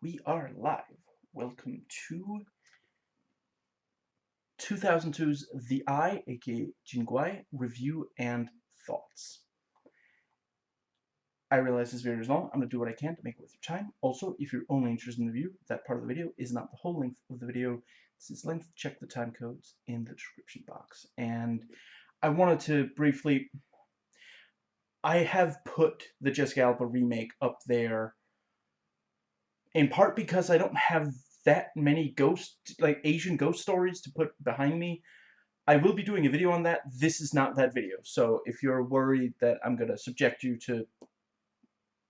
We are live. Welcome to 2002's The Eye, aka Jingguai, review and thoughts. I realize this video is long. I'm going to do what I can to make it worth your time. Also, if you're only interested in the view, that part of the video is not the whole length of the video. This is length. Check the time codes in the description box. And I wanted to briefly... I have put the Jessica Alba remake up there in part because I don't have that many ghost, like Asian ghost stories to put behind me. I will be doing a video on that. This is not that video. So if you're worried that I'm going to subject you to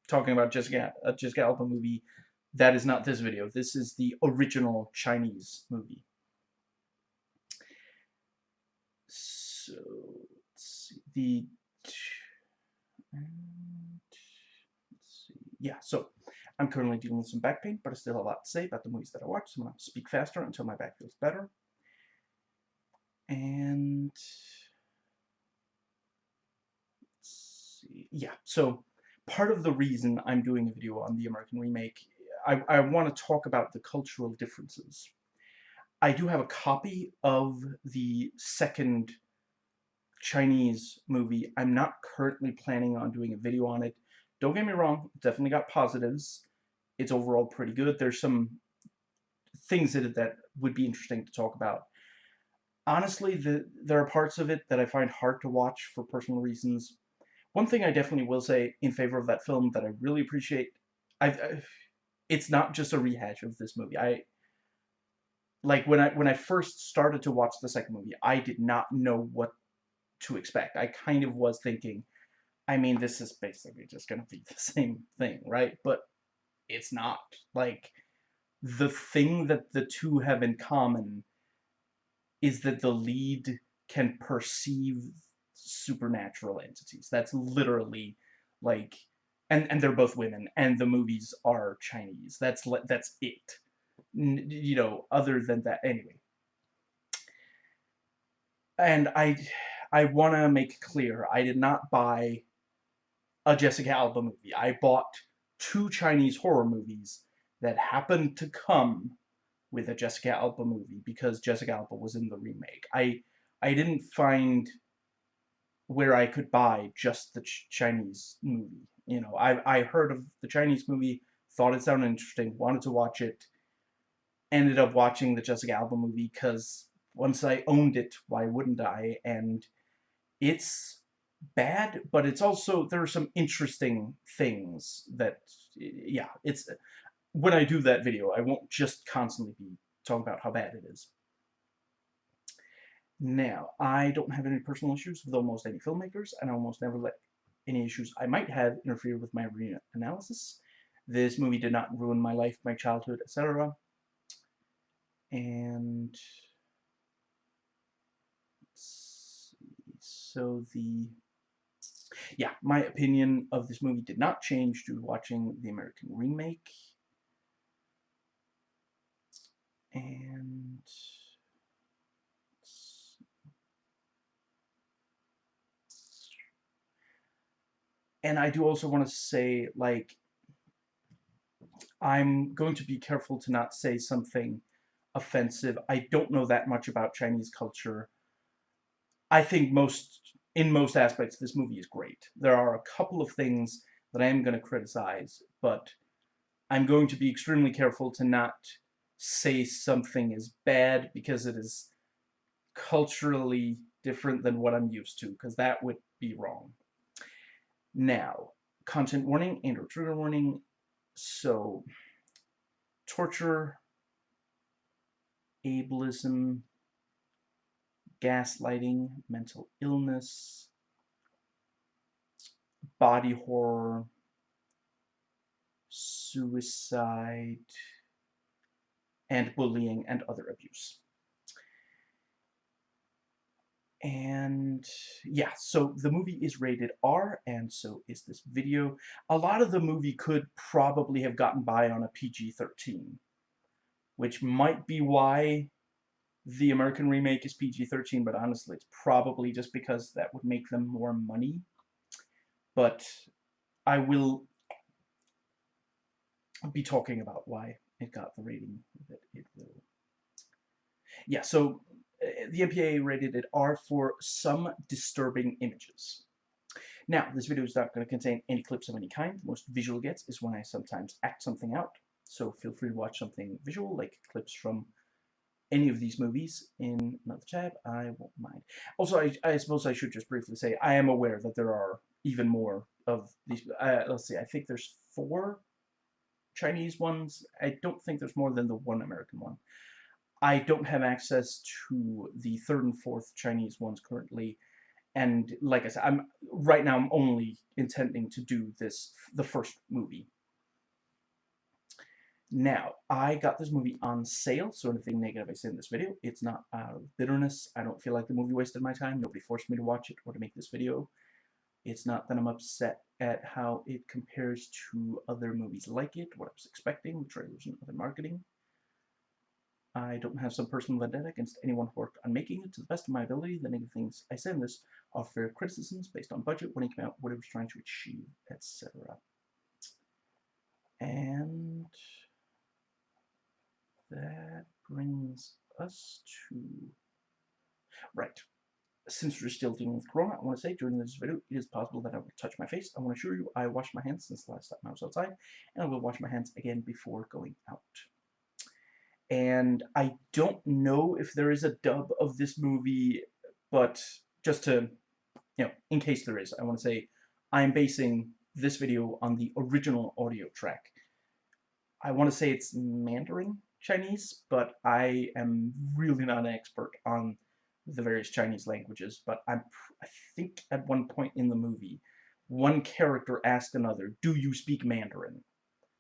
talking about Jessica, a Jessica Alba movie, that is not this video. This is the original Chinese movie. So, let's see. The, let's see. Yeah, so I'm currently dealing with some back pain, but I still have a lot to say about the movies that I watch, so I'm going to speak faster until my back feels better. And Let's see. yeah, so part of the reason I'm doing a video on the American remake, I, I want to talk about the cultural differences. I do have a copy of the second Chinese movie. I'm not currently planning on doing a video on it. Don't get me wrong, definitely got positives it's overall pretty good. There's some things in it that would be interesting to talk about. Honestly, the, there are parts of it that I find hard to watch for personal reasons. One thing I definitely will say in favor of that film that I really appreciate, i i it's not just a rehash of this movie. I like when I when I first started to watch the second movie, I did not know what to expect. I kind of was thinking, I mean, this is basically just going to be the same thing, right? But it's not. Like, the thing that the two have in common is that the lead can perceive supernatural entities. That's literally, like, and, and they're both women, and the movies are Chinese. That's, that's it. N you know, other than that, anyway. And I, I want to make clear, I did not buy a Jessica Alba movie. I bought two Chinese horror movies that happened to come with a Jessica Alba movie because Jessica Alba was in the remake. I I didn't find where I could buy just the ch Chinese movie. You know, I I heard of the Chinese movie, thought it sounded interesting, wanted to watch it, ended up watching the Jessica Alba movie because once I owned it, why wouldn't I? And it's bad, but it's also, there are some interesting things that, yeah, it's, when I do that video, I won't just constantly be talking about how bad it is. Now, I don't have any personal issues with almost any filmmakers, and I almost never let any issues I might have interfere with my analysis. This movie did not ruin my life, my childhood, etc. And so the yeah, my opinion of this movie did not change due to watching the American remake. And... And I do also want to say, like, I'm going to be careful to not say something offensive. I don't know that much about Chinese culture. I think most in most aspects, this movie is great. There are a couple of things that I am going to criticize, but I'm going to be extremely careful to not say something is bad because it is culturally different than what I'm used to, because that would be wrong. Now, content warning and or trigger warning. So, torture, ableism, gaslighting, mental illness, body horror, suicide, and bullying and other abuse. And yeah, so the movie is rated R, and so is this video. A lot of the movie could probably have gotten by on a PG-13, which might be why the American remake is PG-13, but honestly, it's probably just because that would make them more money. But I will... be talking about why it got the rating that it will. Yeah, so uh, the MPAA rated it R for some disturbing images. Now, this video is not going to contain any clips of any kind. Most visual gets is when I sometimes act something out. So feel free to watch something visual, like clips from any of these movies in another tab. I won't mind. Also, I, I suppose I should just briefly say I am aware that there are even more of these. Uh, let's see, I think there's four Chinese ones. I don't think there's more than the one American one. I don't have access to the third and fourth Chinese ones currently and like I said, I'm right now I'm only intending to do this the first movie. Now, I got this movie on sale, so anything negative I say in this video, it's not out of bitterness. I don't feel like the movie wasted my time. Nobody forced me to watch it or to make this video. It's not that I'm upset at how it compares to other movies like it, what I was expecting, the trailers and other marketing. I don't have some personal vendetta against anyone who worked on making it. To the best of my ability, the negative things I say in this are fair criticisms based on budget, when it came out, what it was trying to achieve, etc. And that brings us to... Right. Since we're still dealing with Corona, I want to say during this video, it is possible that I will touch my face. I want to assure you I washed my hands since the last time I was outside, and I will wash my hands again before going out and I don't know if there is a dub of this movie, but just to, you know, in case there is, I want to say I'm basing this video on the original audio track. I want to say it's Mandarin Chinese, but I am really not an expert on the various Chinese languages, but I'm, I think at one point in the movie, one character asked another, do you speak Mandarin?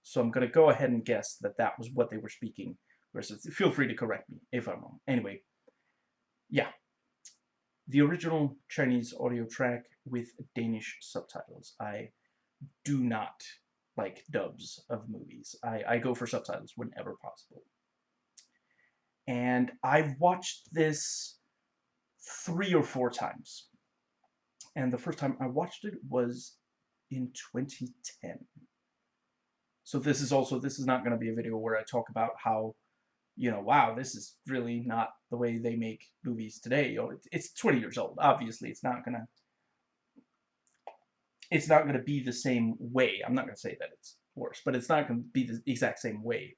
So I'm going to go ahead and guess that that was what they were speaking versus feel free to correct me if I'm wrong. Anyway, yeah. The original Chinese audio track with Danish subtitles. I do not like dubs of movies. I, I go for subtitles whenever possible. And I've watched this three or four times. And the first time I watched it was in 2010. So this is also, this is not going to be a video where I talk about how you know, wow, this is really not the way they make movies today. Oh, you know, it's 20 years old. Obviously, it's not gonna, it's not gonna be the same way. I'm not gonna say that it's worse, but it's not gonna be the exact same way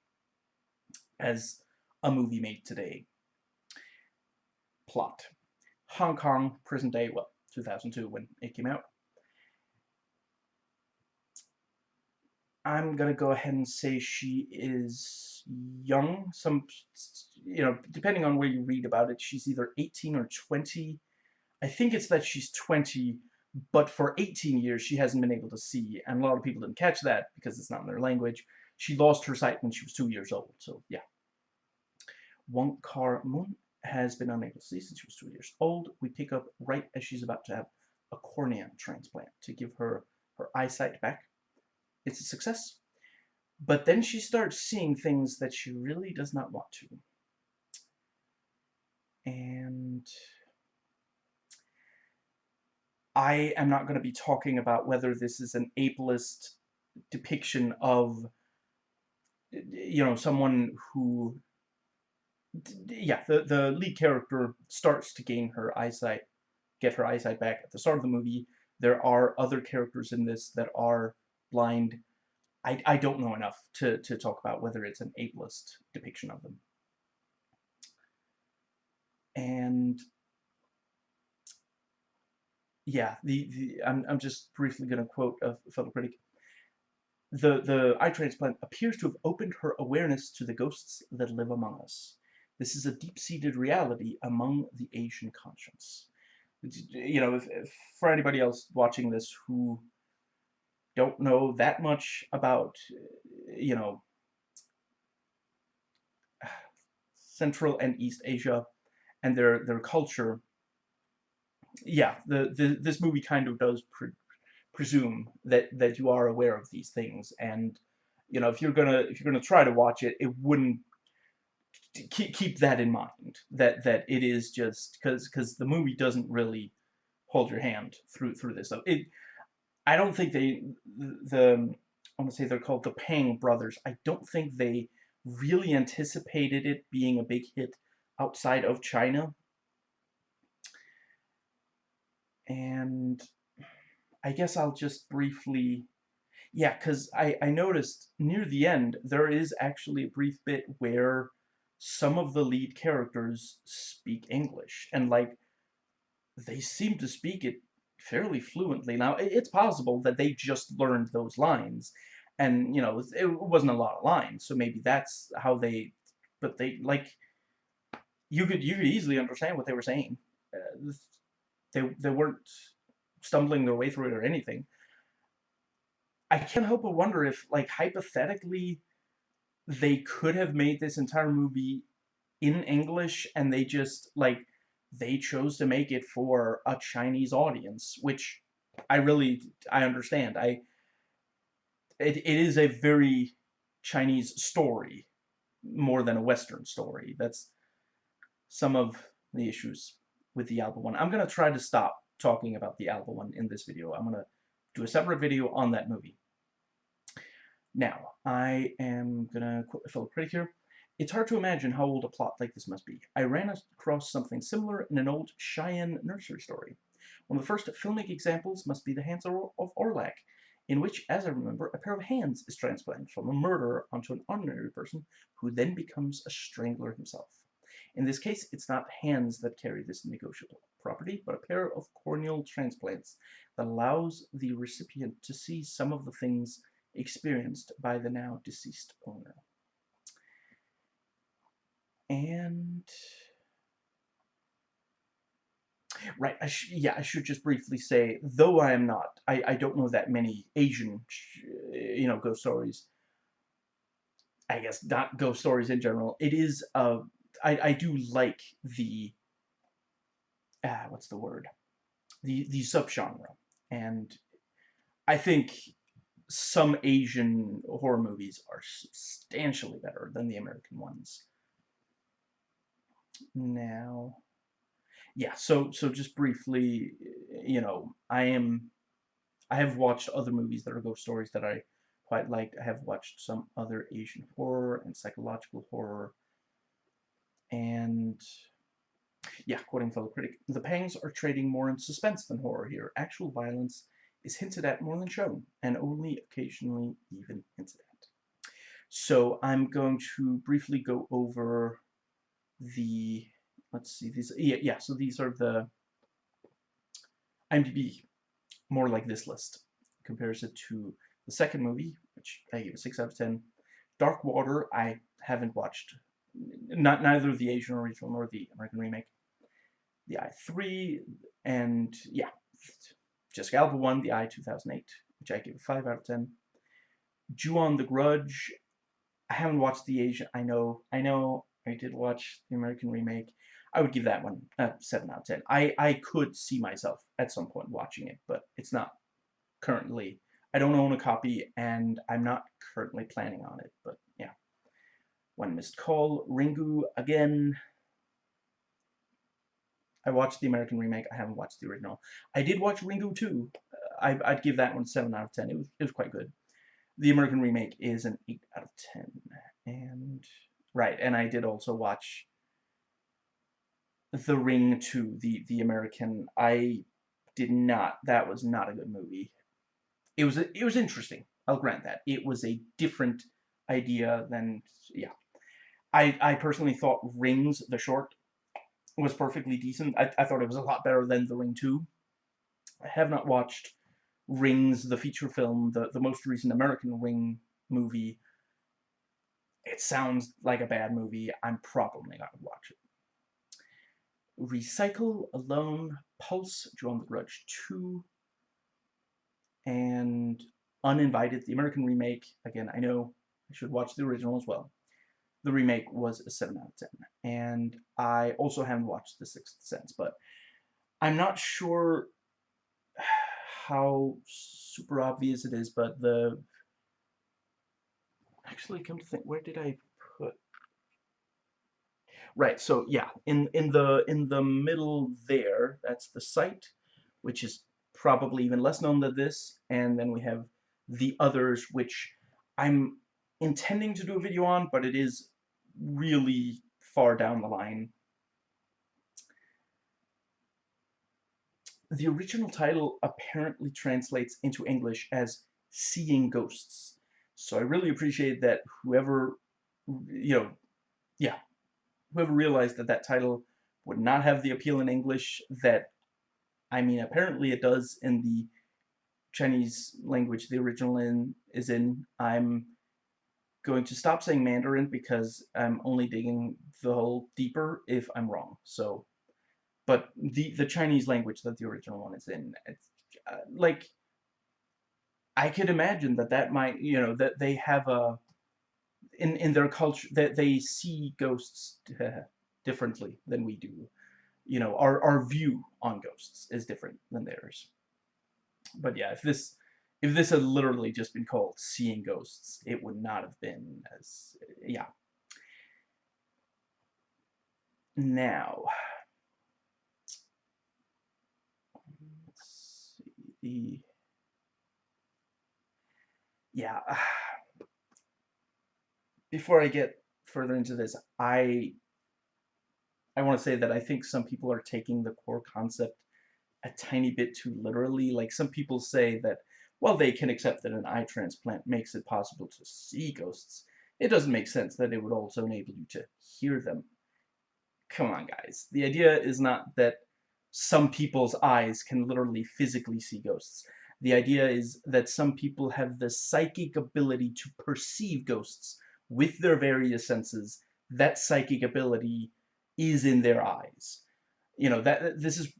as a movie made today. Plot: Hong Kong, present day, well, 2002 when it came out. I'm gonna go ahead and say she is young. Some, you know, depending on where you read about it, she's either 18 or 20. I think it's that she's 20, but for 18 years she hasn't been able to see, and a lot of people didn't catch that because it's not in their language. She lost her sight when she was two years old, so yeah. Wong Kar Mun has been unable to see since she was two years old. We pick up right as she's about to have a cornea transplant to give her her eyesight back it's a success. But then she starts seeing things that she really does not want to. And I am not going to be talking about whether this is an ableist depiction of, you know, someone who, yeah, the, the lead character starts to gain her eyesight, get her eyesight back at the start of the movie. There are other characters in this that are blind. I, I don't know enough to, to talk about whether it's an ableist depiction of them. And yeah, the, the I'm, I'm just briefly going to quote a fellow critic. The, the eye transplant appears to have opened her awareness to the ghosts that live among us. This is a deep-seated reality among the Asian conscience. You know, if, if, for anybody else watching this who don't know that much about, you know, Central and East Asia and their their culture. Yeah, the, the this movie kind of does pre presume that that you are aware of these things, and you know if you're gonna if you're gonna try to watch it, it wouldn't keep keep that in mind that that it is just because because the movie doesn't really hold your hand through through this stuff. It I don't think they the I want to say they're called the Pang brothers. I don't think they really anticipated it being a big hit outside of China. And I guess I'll just briefly yeah, because I, I noticed near the end, there is actually a brief bit where some of the lead characters speak English. And, like, they seem to speak it fairly fluently. Now, it's possible that they just learned those lines. And, you know, it wasn't a lot of lines, so maybe that's how they... But they, like... You could, you could easily understand what they were saying. Uh, they, they weren't stumbling their way through it or anything. I can't help but wonder if, like, hypothetically, they could have made this entire movie in English and they just, like, they chose to make it for a Chinese audience, which I really, I understand. I, it, it is a very Chinese story more than a Western story. That's some of the issues with the Alba one. I'm going to try to stop talking about the Alba one in this video. I'm going to do a separate video on that movie. Now, I am gonna quote a fellow critic here. It's hard to imagine how old a plot like this must be. I ran across something similar in an old Cheyenne nursery story. One of the first filmic examples must be The Hands of Orlac, in which, as I remember, a pair of hands is transplanted from a murderer onto an ordinary person who then becomes a strangler himself. In this case, it's not hands that carry this negotiable property, but a pair of corneal transplants that allows the recipient to see some of the things experienced by the now deceased owner. And right, I yeah, I should just briefly say, though I am not, I, I don't know that many Asian, you know, ghost stories. I guess not ghost stories in general. It is, uh, I, I do like the, ah, what's the word? The, the subgenre. And I think some Asian horror movies are substantially better than the American ones. Now, yeah, so so just briefly, you know, I am, I have watched other movies that are ghost stories that I quite liked. I have watched some other Asian horror and psychological horror, and yeah, quoting fellow critic, the pangs are trading more in suspense than horror here. Actual violence is hinted at more than shown, and only occasionally even hinted at. So I'm going to briefly go over the, let's see, these, yeah, yeah, so these are the IMDb, more like this list, compares it to the second movie, which I gave a 6 out of 10. Dark Water, I haven't watched, not neither the Asian original nor the American remake. The Eye 3, and yeah, Jessica Alba one the Eye 2008, which I give a 5 out of 10. Ju-on the Grudge. I haven't watched the Asian. I know, I know, I did watch the American remake. I would give that one a 7 out of 10. I, I could see myself at some point watching it, but it's not currently. I don't own a copy, and I'm not currently planning on it, but. One Missed Call, Ringu, again, I watched the American remake. I haven't watched the original. I did watch Ringu 2. Uh, I, would give that one 7 out of 10. It was, it was quite good. The American remake is an 8 out of 10. And, right, and I did also watch The Ring 2, the, the American. I did not, that was not a good movie. It was, it was interesting. I'll grant that. It was a different idea than, yeah. I, I personally thought Rings, the short, was perfectly decent. I, I thought it was a lot better than The Ring 2. I have not watched Rings, the feature film, the, the most recent American Ring movie. It sounds like a bad movie. I'm probably not going to watch it. Recycle, Alone, Pulse, Ju-on the Grudge 2, and Uninvited, the American remake. Again, I know I should watch the original as well the remake was a 7 out of 10. And I also haven't watched The Sixth Sense, but I'm not sure how super obvious it is, but the... Actually, come to think, where did I put... Right, so yeah, in, in, the, in the middle there, that's the Sight, which is probably even less known than this, and then we have the others, which I'm intending to do a video on, but it is really far down the line. The original title apparently translates into English as Seeing Ghosts. So I really appreciate that whoever, you know, yeah, whoever realized that that title would not have the appeal in English that, I mean, apparently it does in the Chinese language the original in is in. I'm going to stop saying Mandarin because I'm only digging the hole deeper if I'm wrong. So, but the the Chinese language that the original one is in, it's uh, like I could imagine that that might, you know, that they have a in in their culture that they see ghosts differently than we do. You know, our our view on ghosts is different than theirs. But yeah, if this if this had literally just been called Seeing Ghosts, it would not have been as yeah. Now, let's see yeah. Before I get further into this, I I want to say that I think some people are taking the core concept a tiny bit too literally. Like some people say that, well, they can accept that an eye transplant makes it possible to see ghosts. It doesn't make sense that it would also enable you to hear them. Come on, guys. The idea is not that some people's eyes can literally physically see ghosts. The idea is that some people have the psychic ability to perceive ghosts with their various senses. That psychic ability is in their eyes. You know, that this is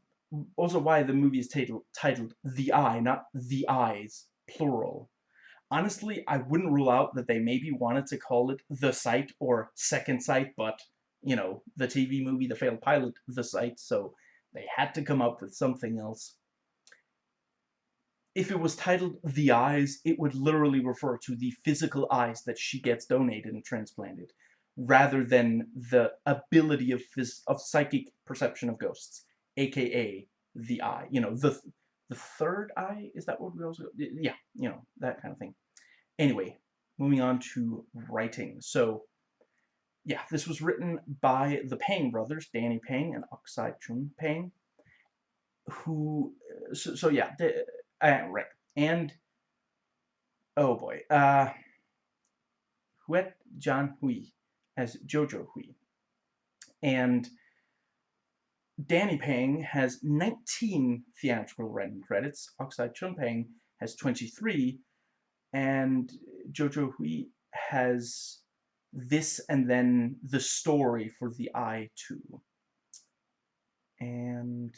also why the movie is titled, titled The Eye, not The Eyes, plural. Honestly, I wouldn't rule out that they maybe wanted to call it The Sight or Second Sight, but, you know, the TV movie, the failed pilot, The Sight, so they had to come up with something else. If it was titled The Eyes, it would literally refer to the physical eyes that she gets donated and transplanted, rather than the ability of, of psychic perception of ghosts aka the eye. You know, the the third eye, is that what we also, yeah, you know, that kind of thing. Anyway, moving on to writing. So, yeah, this was written by the Pang brothers, Danny Pang and Oxide Chun Pang, who, so, so yeah, the, uh, right, and, oh boy, uh, Huet Jan Hui as Jojo Hui, and Danny Pang has 19 theatrical writing credits, Oxide Chun Pang has 23, and Jojo Hui has this and then the story for the Eye 2. And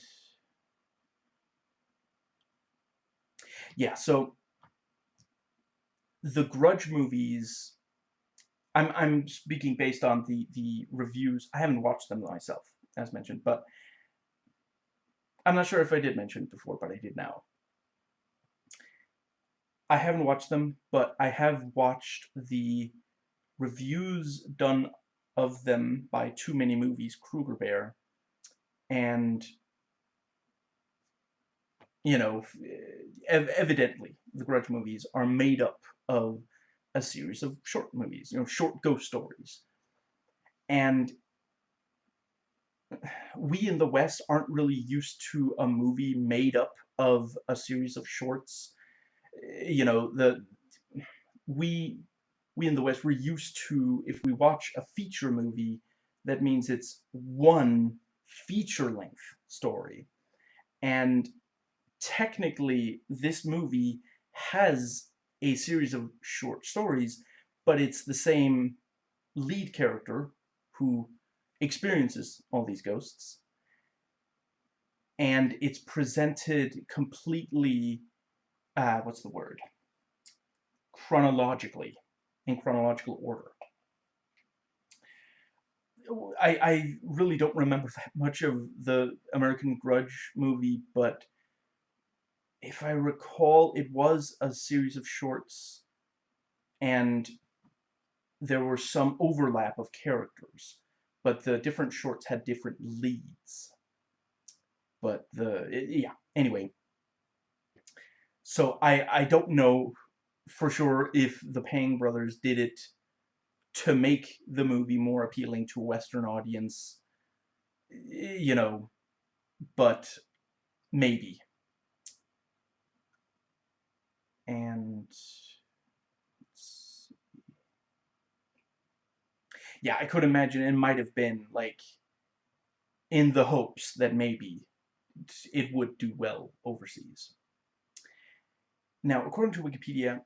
yeah, so the Grudge movies, I'm, I'm speaking based on the, the reviews. I haven't watched them myself, as mentioned, but I'm not sure if I did mention it before, but I did now. I haven't watched them, but I have watched the reviews done of them by Too Many Movies, Kruger Bear, and, you know, ev evidently, the Grudge movies are made up of a series of short movies, you know, short ghost stories. And we in the West aren't really used to a movie made up of a series of shorts. Eh, you know, the we we in the West we're used to if we watch a feature movie, that means it's one feature-length story. And technically, this movie has a series of short stories, but it's the same lead character who experiences all these ghosts. And it's presented completely, uh, what's the word? Chronologically, in chronological order. I, I really don't remember that much of the American Grudge movie, but if I recall, it was a series of shorts, and there were some overlap of characters but the different shorts had different leads. But the, yeah, anyway. So I, I don't know for sure if the Pang brothers did it to make the movie more appealing to a Western audience, you know, but maybe. And yeah, I could imagine it might have been like in the hopes that maybe it would do well overseas. Now, according to Wikipedia,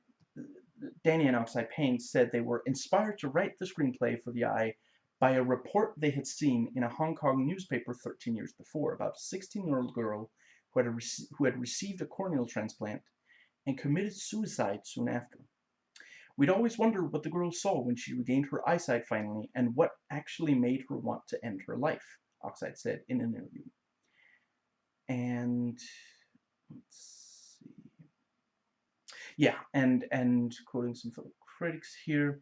Danny and Oxide Pang said they were inspired to write the screenplay for The Eye by a report they had seen in a Hong Kong newspaper 13 years before about a 16-year-old girl who had, who had received a corneal transplant and committed suicide soon after. We'd always wonder what the girl saw when she regained her eyesight finally and what actually made her want to end her life, Oxide said in an interview. And let's see. Yeah, and and quoting some fellow critics here.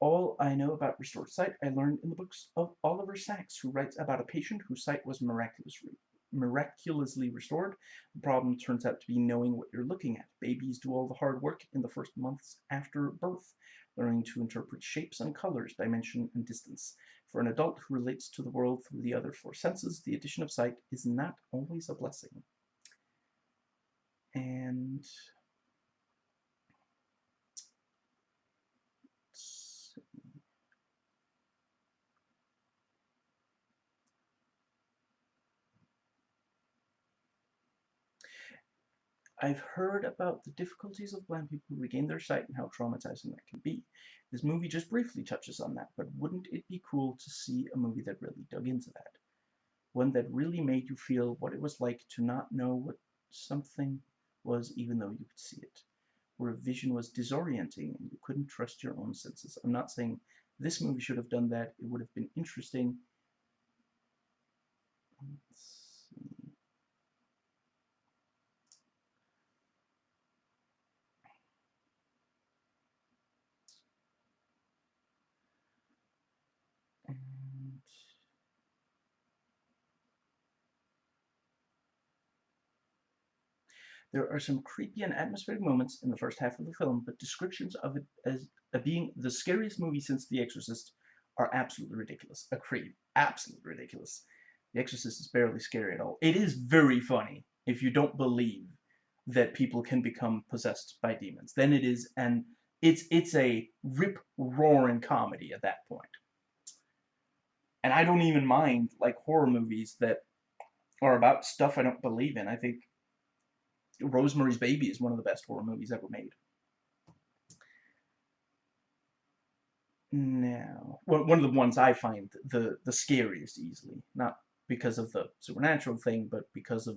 All I know about restored sight I learned in the books of Oliver Sacks, who writes about a patient whose sight was miraculously miraculously restored. The problem turns out to be knowing what you're looking at. Babies do all the hard work in the first months after birth, learning to interpret shapes and colors, dimension and distance. For an adult who relates to the world through the other four senses, the addition of sight is not always a blessing. And I've heard about the difficulties of blind people who regain their sight and how traumatizing that can be. This movie just briefly touches on that, but wouldn't it be cool to see a movie that really dug into that? One that really made you feel what it was like to not know what something was even though you could see it. Where vision was disorienting and you couldn't trust your own senses. I'm not saying this movie should have done that. It would have been interesting. There are some creepy and atmospheric moments in the first half of the film, but descriptions of it as uh, being the scariest movie since The Exorcist are absolutely ridiculous. A creep. Absolutely ridiculous. The Exorcist is barely scary at all. It is very funny if you don't believe that people can become possessed by demons. Then it is an it's it's a rip-roaring comedy at that point. And I don't even mind like horror movies that are about stuff I don't believe in. I think Rosemary's Baby is one of the best horror movies ever made. Now, one of the ones I find the the scariest easily, not because of the supernatural thing, but because of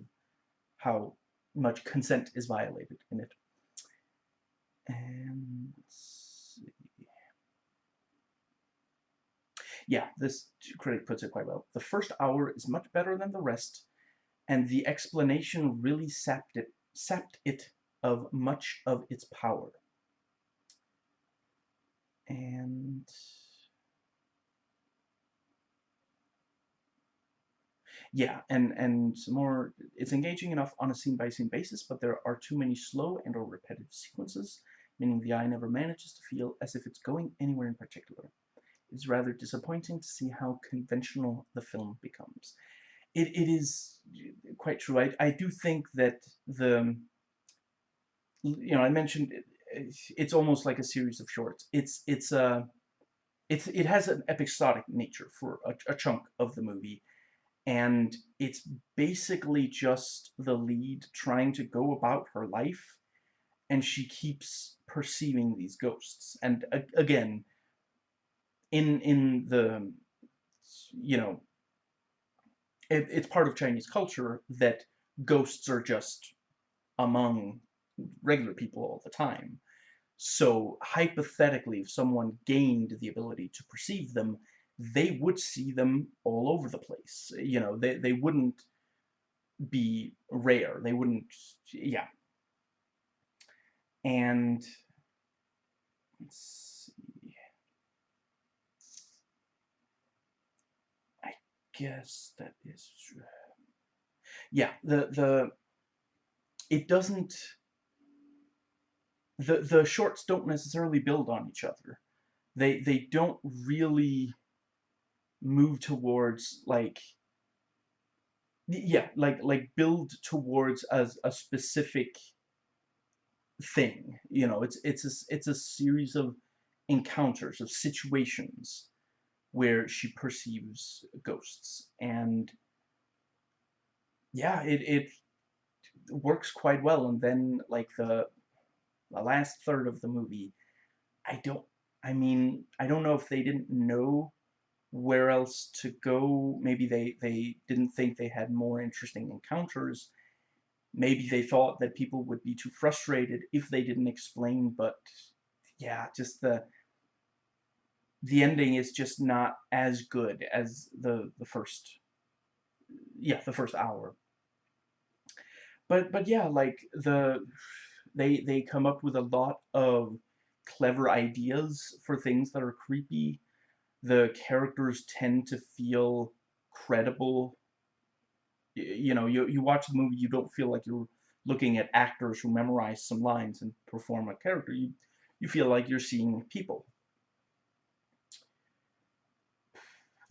how much consent is violated in it. And yeah, this critic puts it quite well. The first hour is much better than the rest, and the explanation really sapped it sapped it of much of its power. And yeah, and and more. It's engaging enough on a scene-by-scene -scene basis, but there are too many slow and or repetitive sequences, meaning the eye never manages to feel as if it's going anywhere in particular. It's rather disappointing to see how conventional the film becomes it, it is quite true. I, I do think that the, you know, I mentioned it, it's almost like a series of shorts. It's, it's, a, uh, it's, it has an episodic nature for a, a chunk of the movie. And it's basically just the lead trying to go about her life. And she keeps perceiving these ghosts. And again, in, in the, you know, it, it's part of Chinese culture that ghosts are just among regular people all the time. So hypothetically, if someone gained the ability to perceive them, they would see them all over the place. You know, they, they wouldn't be rare. They wouldn't, yeah. And, guess that is true. Yeah, the the it doesn't the the shorts don't necessarily build on each other. They they don't really move towards like yeah like like build towards as a specific thing you know it's it's a, it's a series of encounters of situations where she perceives ghosts. And yeah it, it works quite well. And then like the the last third of the movie I don't I mean I don't know if they didn't know where else to go. Maybe they they didn't think they had more interesting encounters. Maybe they thought that people would be too frustrated if they didn't explain but yeah just the the ending is just not as good as the the first yeah the first hour. But but yeah like the they they come up with a lot of clever ideas for things that are creepy. The characters tend to feel credible. You know you, you watch the movie you don't feel like you're looking at actors who memorize some lines and perform a character. You you feel like you're seeing people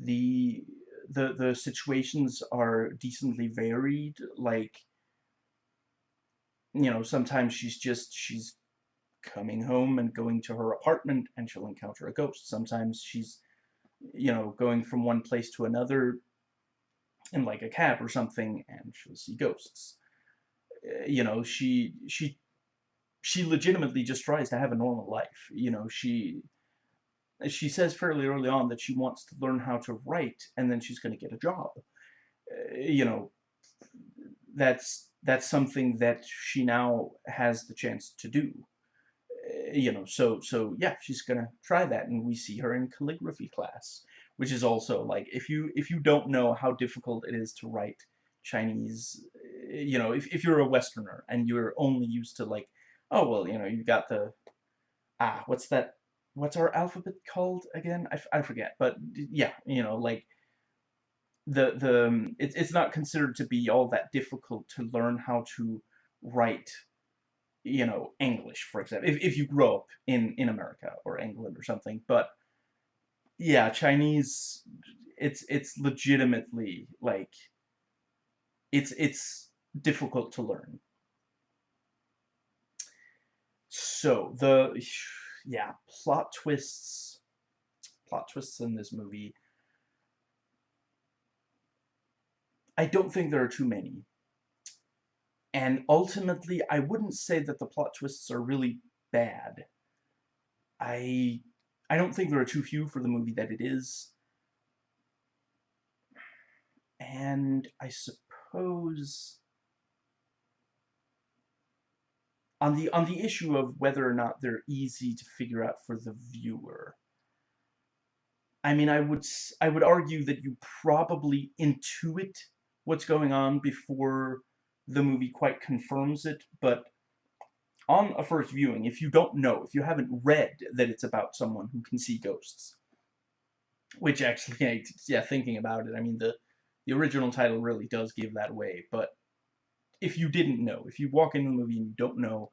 the the the situations are decently varied like you know sometimes she's just she's coming home and going to her apartment and she'll encounter a ghost. Sometimes she's you know going from one place to another in like a cab or something and she'll see ghosts. Uh, you know she she she legitimately just tries to have a normal life. You know she she says fairly early on that she wants to learn how to write and then she's going to get a job. Uh, you know, that's that's something that she now has the chance to do. Uh, you know, so so yeah, she's going to try that and we see her in calligraphy class, which is also like if you if you don't know how difficult it is to write Chinese, uh, you know, if if you're a westerner and you're only used to like oh well, you know, you got the ah, what's that what's our alphabet called again? I, I forget, but yeah, you know, like the the um, it's it's not considered to be all that difficult to learn how to write you know English for example if, if you grow up in in America or England or something but yeah Chinese it's it's legitimately like it's it's difficult to learn so the yeah, plot twists, plot twists in this movie. I don't think there are too many. And ultimately, I wouldn't say that the plot twists are really bad. I I don't think there are too few for the movie that it is. And I suppose on the on the issue of whether or not they're easy to figure out for the viewer. I mean, I would I would argue that you probably intuit what's going on before the movie quite confirms it, but on a first viewing, if you don't know, if you haven't read that it's about someone who can see ghosts, which actually, yeah, thinking about it, I mean, the, the original title really does give that away, but if you didn't know, if you walk into the movie and you don't know,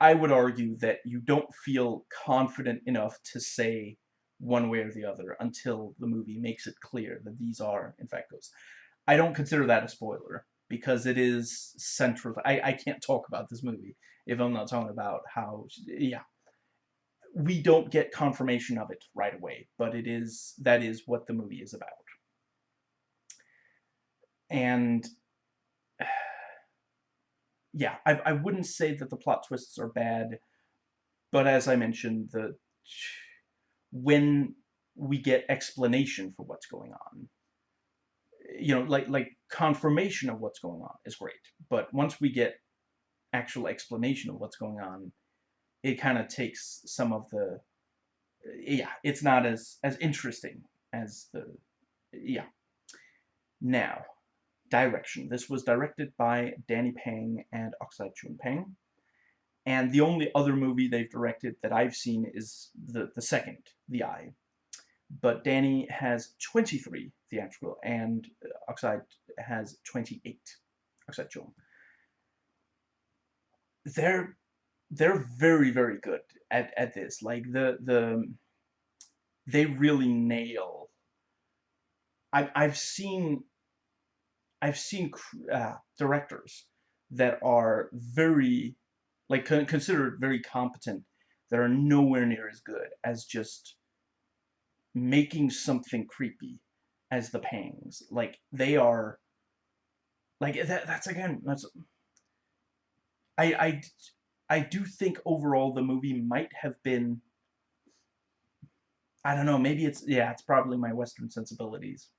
I would argue that you don't feel confident enough to say one way or the other until the movie makes it clear that these are, in fact, ghosts. I don't consider that a spoiler because it is central. I, I can't talk about this movie if I'm not talking about how, yeah. We don't get confirmation of it right away, but it is, that is what the movie is about. And yeah, I, I wouldn't say that the plot twists are bad, but as I mentioned, the when we get explanation for what's going on, you know, like like confirmation of what's going on is great, but once we get actual explanation of what's going on, it kind of takes some of the yeah, it's not as as interesting as the yeah. Now, direction. This was directed by Danny Pang and Oxide Chun Pang. And the only other movie they've directed that I've seen is the, the second, The Eye. But Danny has 23 theatrical and Oxide has 28. Oxide Chun. They're they're very very good at at this. Like the the they really nail. I've I've seen I've seen uh, directors that are very like considered very competent that are nowhere near as good as just making something creepy as the pangs. Like they are like that that's again that's I I I do think overall the movie might have been I don't know, maybe it's yeah, it's probably my western sensibilities.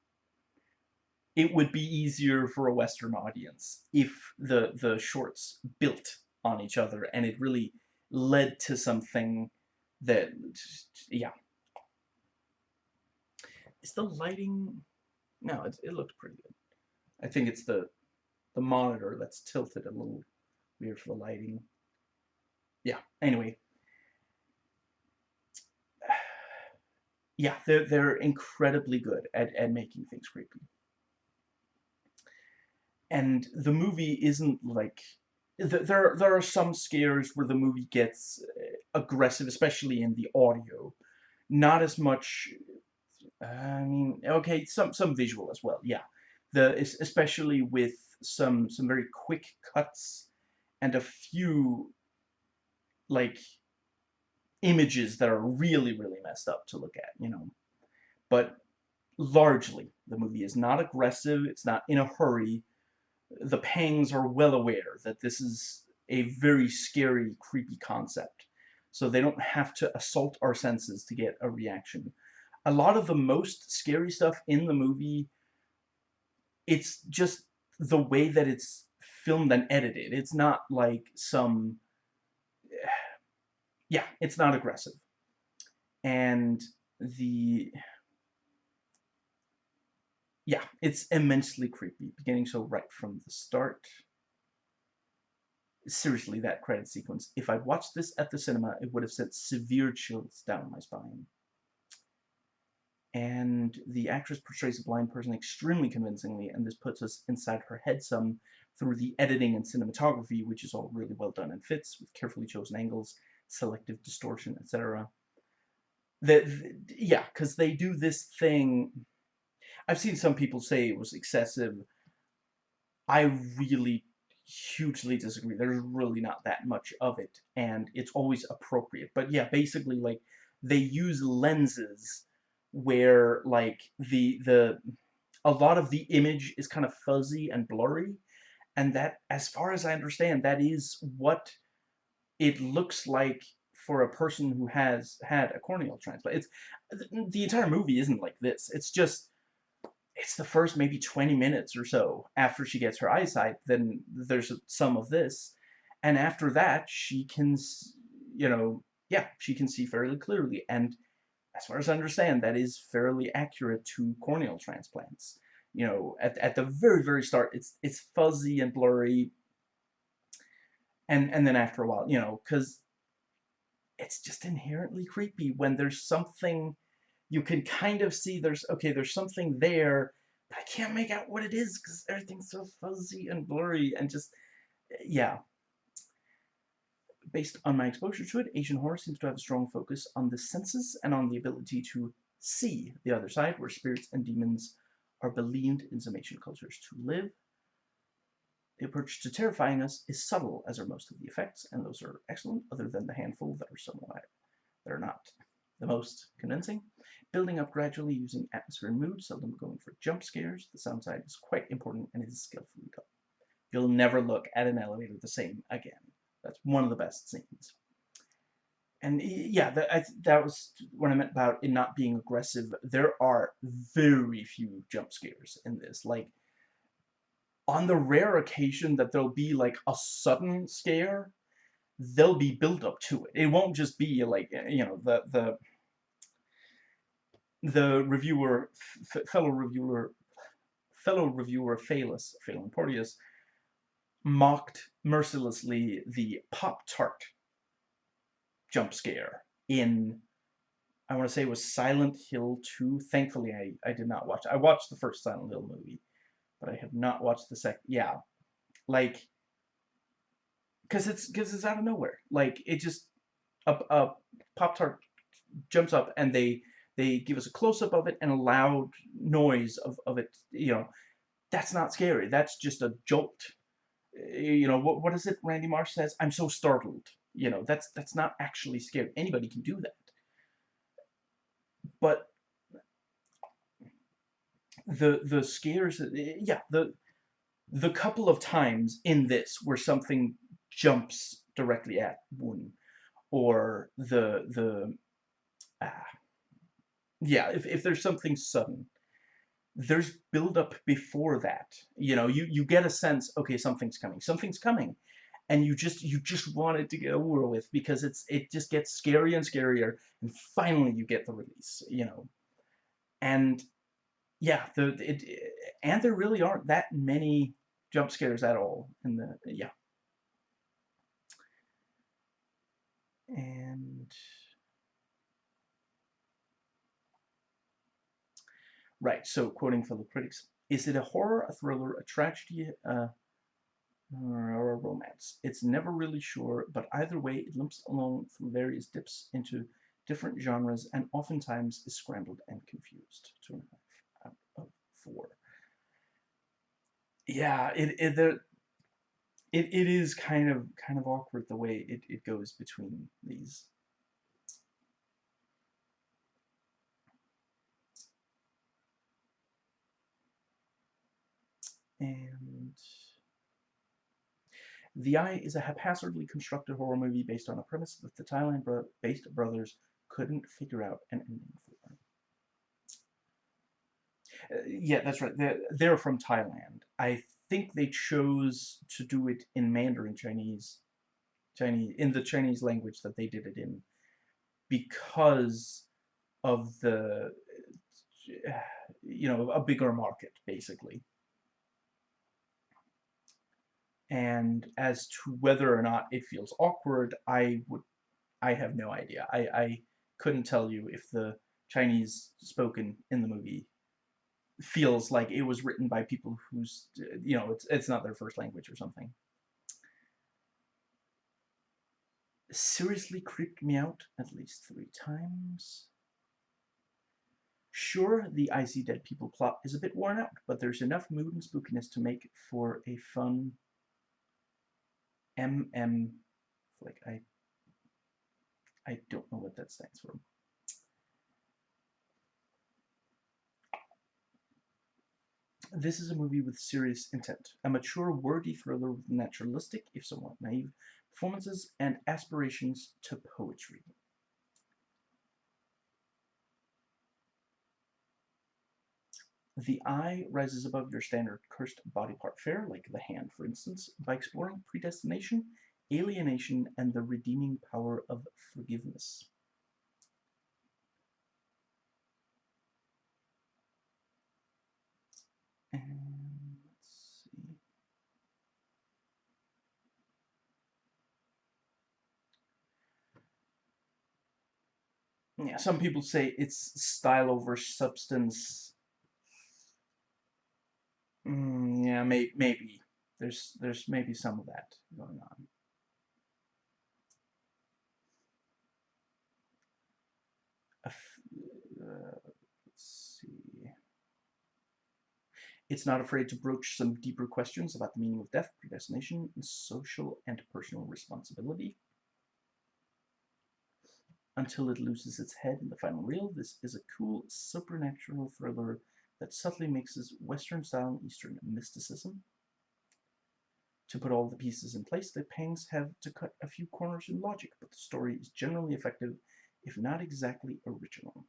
It would be easier for a western audience if the the shorts built on each other and it really led to something that yeah. Is the lighting no, it, it looked pretty good. I think it's the the monitor that's tilted a little weird for the lighting. Yeah, anyway. Yeah, they're, they're incredibly good at, at making things creepy. And the movie isn't like... There, there are some scares where the movie gets uh, aggressive, especially in the audio. Not as much... I mean, okay, some, some visual as well, yeah. The, especially with some some very quick cuts and a few like images that are really really messed up to look at you know but largely the movie is not aggressive it's not in a hurry the pangs are well aware that this is a very scary creepy concept so they don't have to assault our senses to get a reaction a lot of the most scary stuff in the movie it's just the way that it's filmed and edited. It's not like some... Yeah, it's not aggressive. And the... Yeah, it's immensely creepy, beginning so right from the start. Seriously, that credit sequence. If I'd watched this at the cinema, it would have sent severe chills down my spine and the actress portrays a blind person extremely convincingly, and this puts us inside her head some through the editing and cinematography, which is all really well done and fits, with carefully chosen angles, selective distortion, etc. That, yeah, because they do this thing... I've seen some people say it was excessive. I really hugely disagree. There's really not that much of it, and it's always appropriate. But yeah, basically, like, they use lenses where like the the a lot of the image is kind of fuzzy and blurry and that as far as I understand that is what it looks like for a person who has had a corneal transplant it's the entire movie isn't like this it's just it's the first maybe 20 minutes or so after she gets her eyesight then there's some of this and after that she can you know yeah she can see fairly clearly and as far as I understand, that is fairly accurate to corneal transplants. You know, at, at the very, very start, it's it's fuzzy and blurry. And, and then after a while, you know, because it's just inherently creepy when there's something you can kind of see there's, okay, there's something there, but I can't make out what it is because everything's so fuzzy and blurry and just, yeah based on my exposure to it, Asian horror seems to have a strong focus on the senses and on the ability to see the other side, where spirits and demons are believed in some Asian cultures to live. The approach to terrifying us is subtle, as are most of the effects, and those are excellent, other than the handful that are somewhat that are not the most convincing. Building up gradually using atmosphere and mood, seldom going for jump scares. The sound side is quite important and is skillfully done. You'll never look at an elevator the same again. That's one of the best scenes. And yeah, that, I, that was what I meant about it not being aggressive. There are very few jump scares in this. Like, on the rare occasion that there'll be like a sudden scare, there'll be build up to it. It won't just be like, eh, you know, the, the, the reviewer, fellow reviewer, fellow reviewer Phalus, Phelan Porteous, mocked mercilessly the Pop-Tart jump scare in, I want to say it was Silent Hill 2. Thankfully, I, I did not watch I watched the first Silent Hill movie, but I have not watched the second. Yeah, like, because it's because it's out of nowhere. Like it just a, a pop tart jumps up and they they give us a close up of it and a loud noise of of it. You know, that's not scary. That's just a jolt. Eh, you know what what is it? Randy Marsh says, "I'm so startled." You know, that's that's not actually scary. Anybody can do that. But the the scares, eh, yeah, the the couple of times in this where something jumps directly at one, or the the ah, yeah, if if there's something sudden, there's build up before that. You know, you you get a sense, okay, something's coming, something's coming, and you just you just want it to get over with because it's it just gets scarier and scarier, and finally you get the release. You know, and yeah, the it, and there really aren't that many jump scares at all in the yeah. And right, so quoting fellow critics, is it a horror, a thriller, a tragedy, uh, or a romance? It's never really sure, but either way, it limps along through various dips into different genres and oftentimes is scrambled and confused. Two and a half out of four. Yeah, it it the it, it is kind of kind of awkward the way it, it goes between these. And The Eye is a haphazardly constructed horror movie based on a premise that the Thailand-based brothers couldn't figure out an ending uh, yeah, that's right. They're, they're from Thailand. I think they chose to do it in Mandarin Chinese, Chinese in the Chinese language that they did it in, because of the, you know, a bigger market basically. And as to whether or not it feels awkward, I would, I have no idea. I, I couldn't tell you if the Chinese spoken in the movie feels like it was written by people who's you know it's it's not their first language or something. Seriously creeped me out at least three times. Sure, the I See Dead People plot is a bit worn out, but there's enough mood and spookiness to make for a fun MM like I I don't know what that stands for. This is a movie with serious intent, a mature, wordy thriller with naturalistic, if somewhat naive, performances and aspirations to poetry. The eye rises above your standard cursed body part fare, like the hand, for instance, by exploring predestination, alienation, and the redeeming power of forgiveness. Yeah, some people say it's style over substance. Mm, yeah, may, maybe. There's there's maybe some of that going on. Uh, It's not afraid to broach some deeper questions about the meaning of death, predestination, and social and personal responsibility. Until it loses its head in the final reel, this is a cool supernatural thriller that subtly mixes Western style and Eastern mysticism. To put all the pieces in place, the Pangs have to cut a few corners in logic, but the story is generally effective, if not exactly original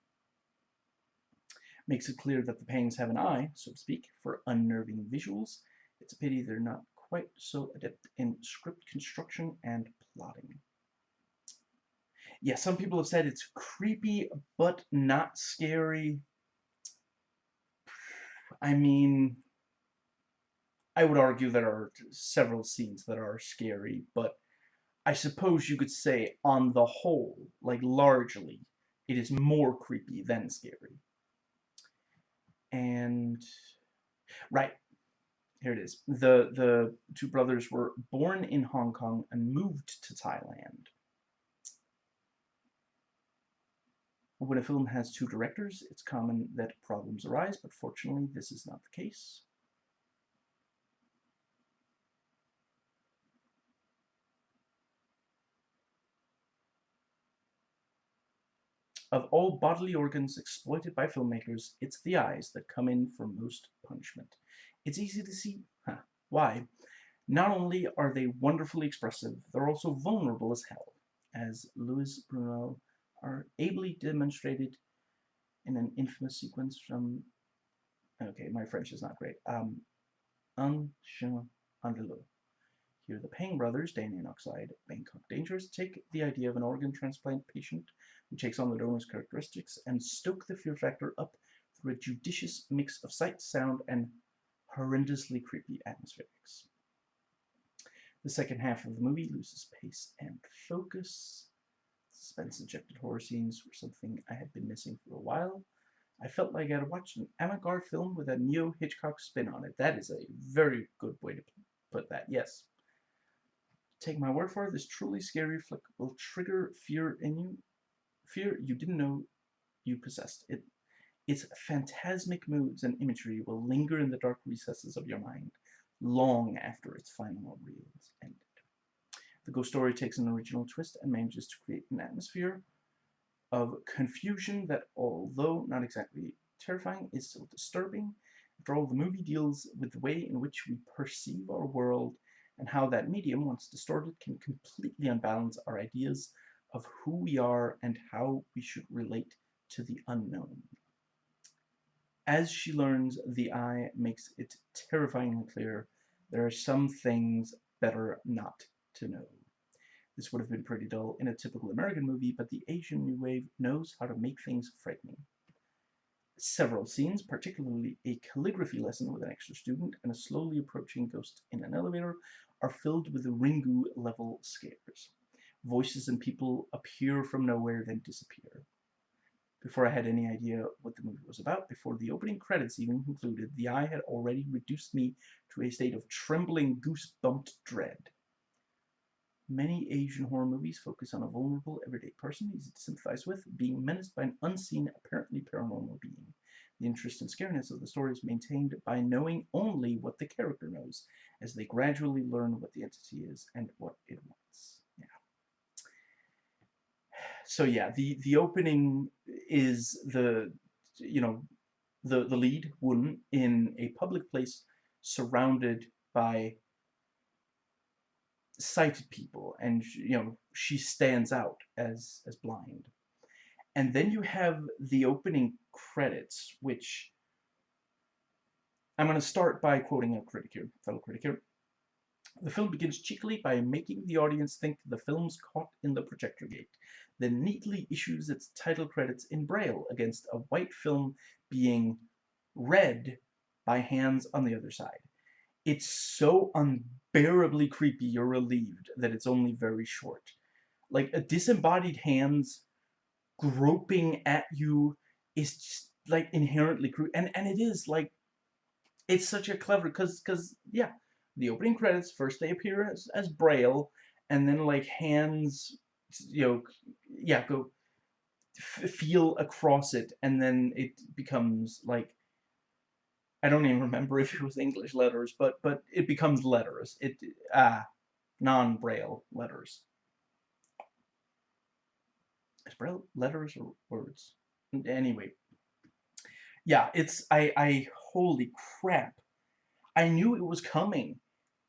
makes it clear that the Pangs have an eye, so to speak, for unnerving visuals. It's a pity they're not quite so adept in script construction and plotting. Yeah, some people have said it's creepy, but not scary. I mean, I would argue there are several scenes that are scary, but I suppose you could say on the whole, like largely, it is more creepy than scary and right here it is. The, the two brothers were born in Hong Kong and moved to Thailand. When a film has two directors, it's common that problems arise, but fortunately this is not the case. Of all bodily organs exploited by filmmakers, it's the eyes that come in for most punishment. It's easy to see huh, why. Not only are they wonderfully expressive, they're also vulnerable as hell, as Luis Buñuel are ably demonstrated in an infamous sequence from, okay, my French is not great, um, Andalou. Here the Pang brothers, Danny and Oxide, Bangkok Dangerous, take the idea of an organ transplant patient who takes on the donor's characteristics and stoke the fear factor up through a judicious mix of sight, sound, and horrendously creepy atmospherics. The second half of the movie loses pace and focus. Suspense-injected horror scenes were something I had been missing for a while. I felt like I'd watched an avant-garde film with a neo-Hitchcock spin on it. That is a very good way to put that, yes. Take my word for it, this truly scary flick will trigger fear in you. Fear you didn't know you possessed. It its phantasmic moods and imagery will linger in the dark recesses of your mind long after its final reel is ended. The ghost story takes an original twist and manages to create an atmosphere of confusion that, although not exactly terrifying, is still disturbing. After all, the movie deals with the way in which we perceive our world and how that medium, once distorted, can completely unbalance our ideas of who we are and how we should relate to the unknown. As she learns, the eye makes it terrifyingly clear there are some things better not to know. This would have been pretty dull in a typical American movie, but the Asian New Wave knows how to make things frightening. Several scenes, particularly a calligraphy lesson with an extra student and a slowly approaching ghost in an elevator, are filled with Ringu-level scares. Voices and people appear from nowhere, then disappear. Before I had any idea what the movie was about, before the opening credits even concluded, the eye had already reduced me to a state of trembling, goose-bumped dread. Many Asian horror movies focus on a vulnerable, everyday person easy to sympathize with, being menaced by an unseen, apparently paranormal being. The interest and scariness of the story is maintained by knowing only what the character knows, as they gradually learn what the entity is and what it wants so yeah, the the opening is the you know the the lead woman in a public place surrounded by sighted people and you know she stands out as as blind. And then you have the opening credits which I'm going to start by quoting a critic here fellow critic here the film begins cheekily by making the audience think the film's caught in the projector gate then neatly issues its title credits in Braille against a white film being read by hands on the other side. It's so unbearably creepy you're relieved that it's only very short. Like, a disembodied hands groping at you is just, like, inherently creepy. And, and it is, like, it's such a clever, because, because yeah, the opening credits, first they appear as, as Braille, and then, like, hands you know, yeah, go feel across it, and then it becomes like I don't even remember if it was English letters, but but it becomes letters. It ah non-braille letters. Is braille letters or words? Anyway, yeah, it's I I holy crap. I knew it was coming.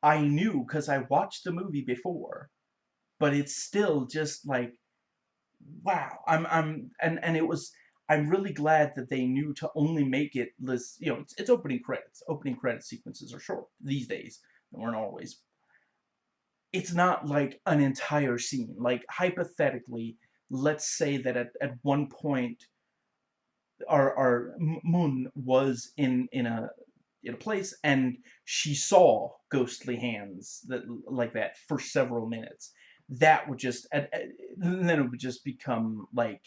I knew because I watched the movie before but it's still just like wow i'm i'm and and it was i'm really glad that they knew to only make it this you know it's, it's opening credits. Opening credit sequences are short these days. They weren't always. It's not like an entire scene. Like hypothetically let's say that at, at one point our our moon was in in a in a place and she saw ghostly hands that like that for several minutes that would just and, and then it would just become like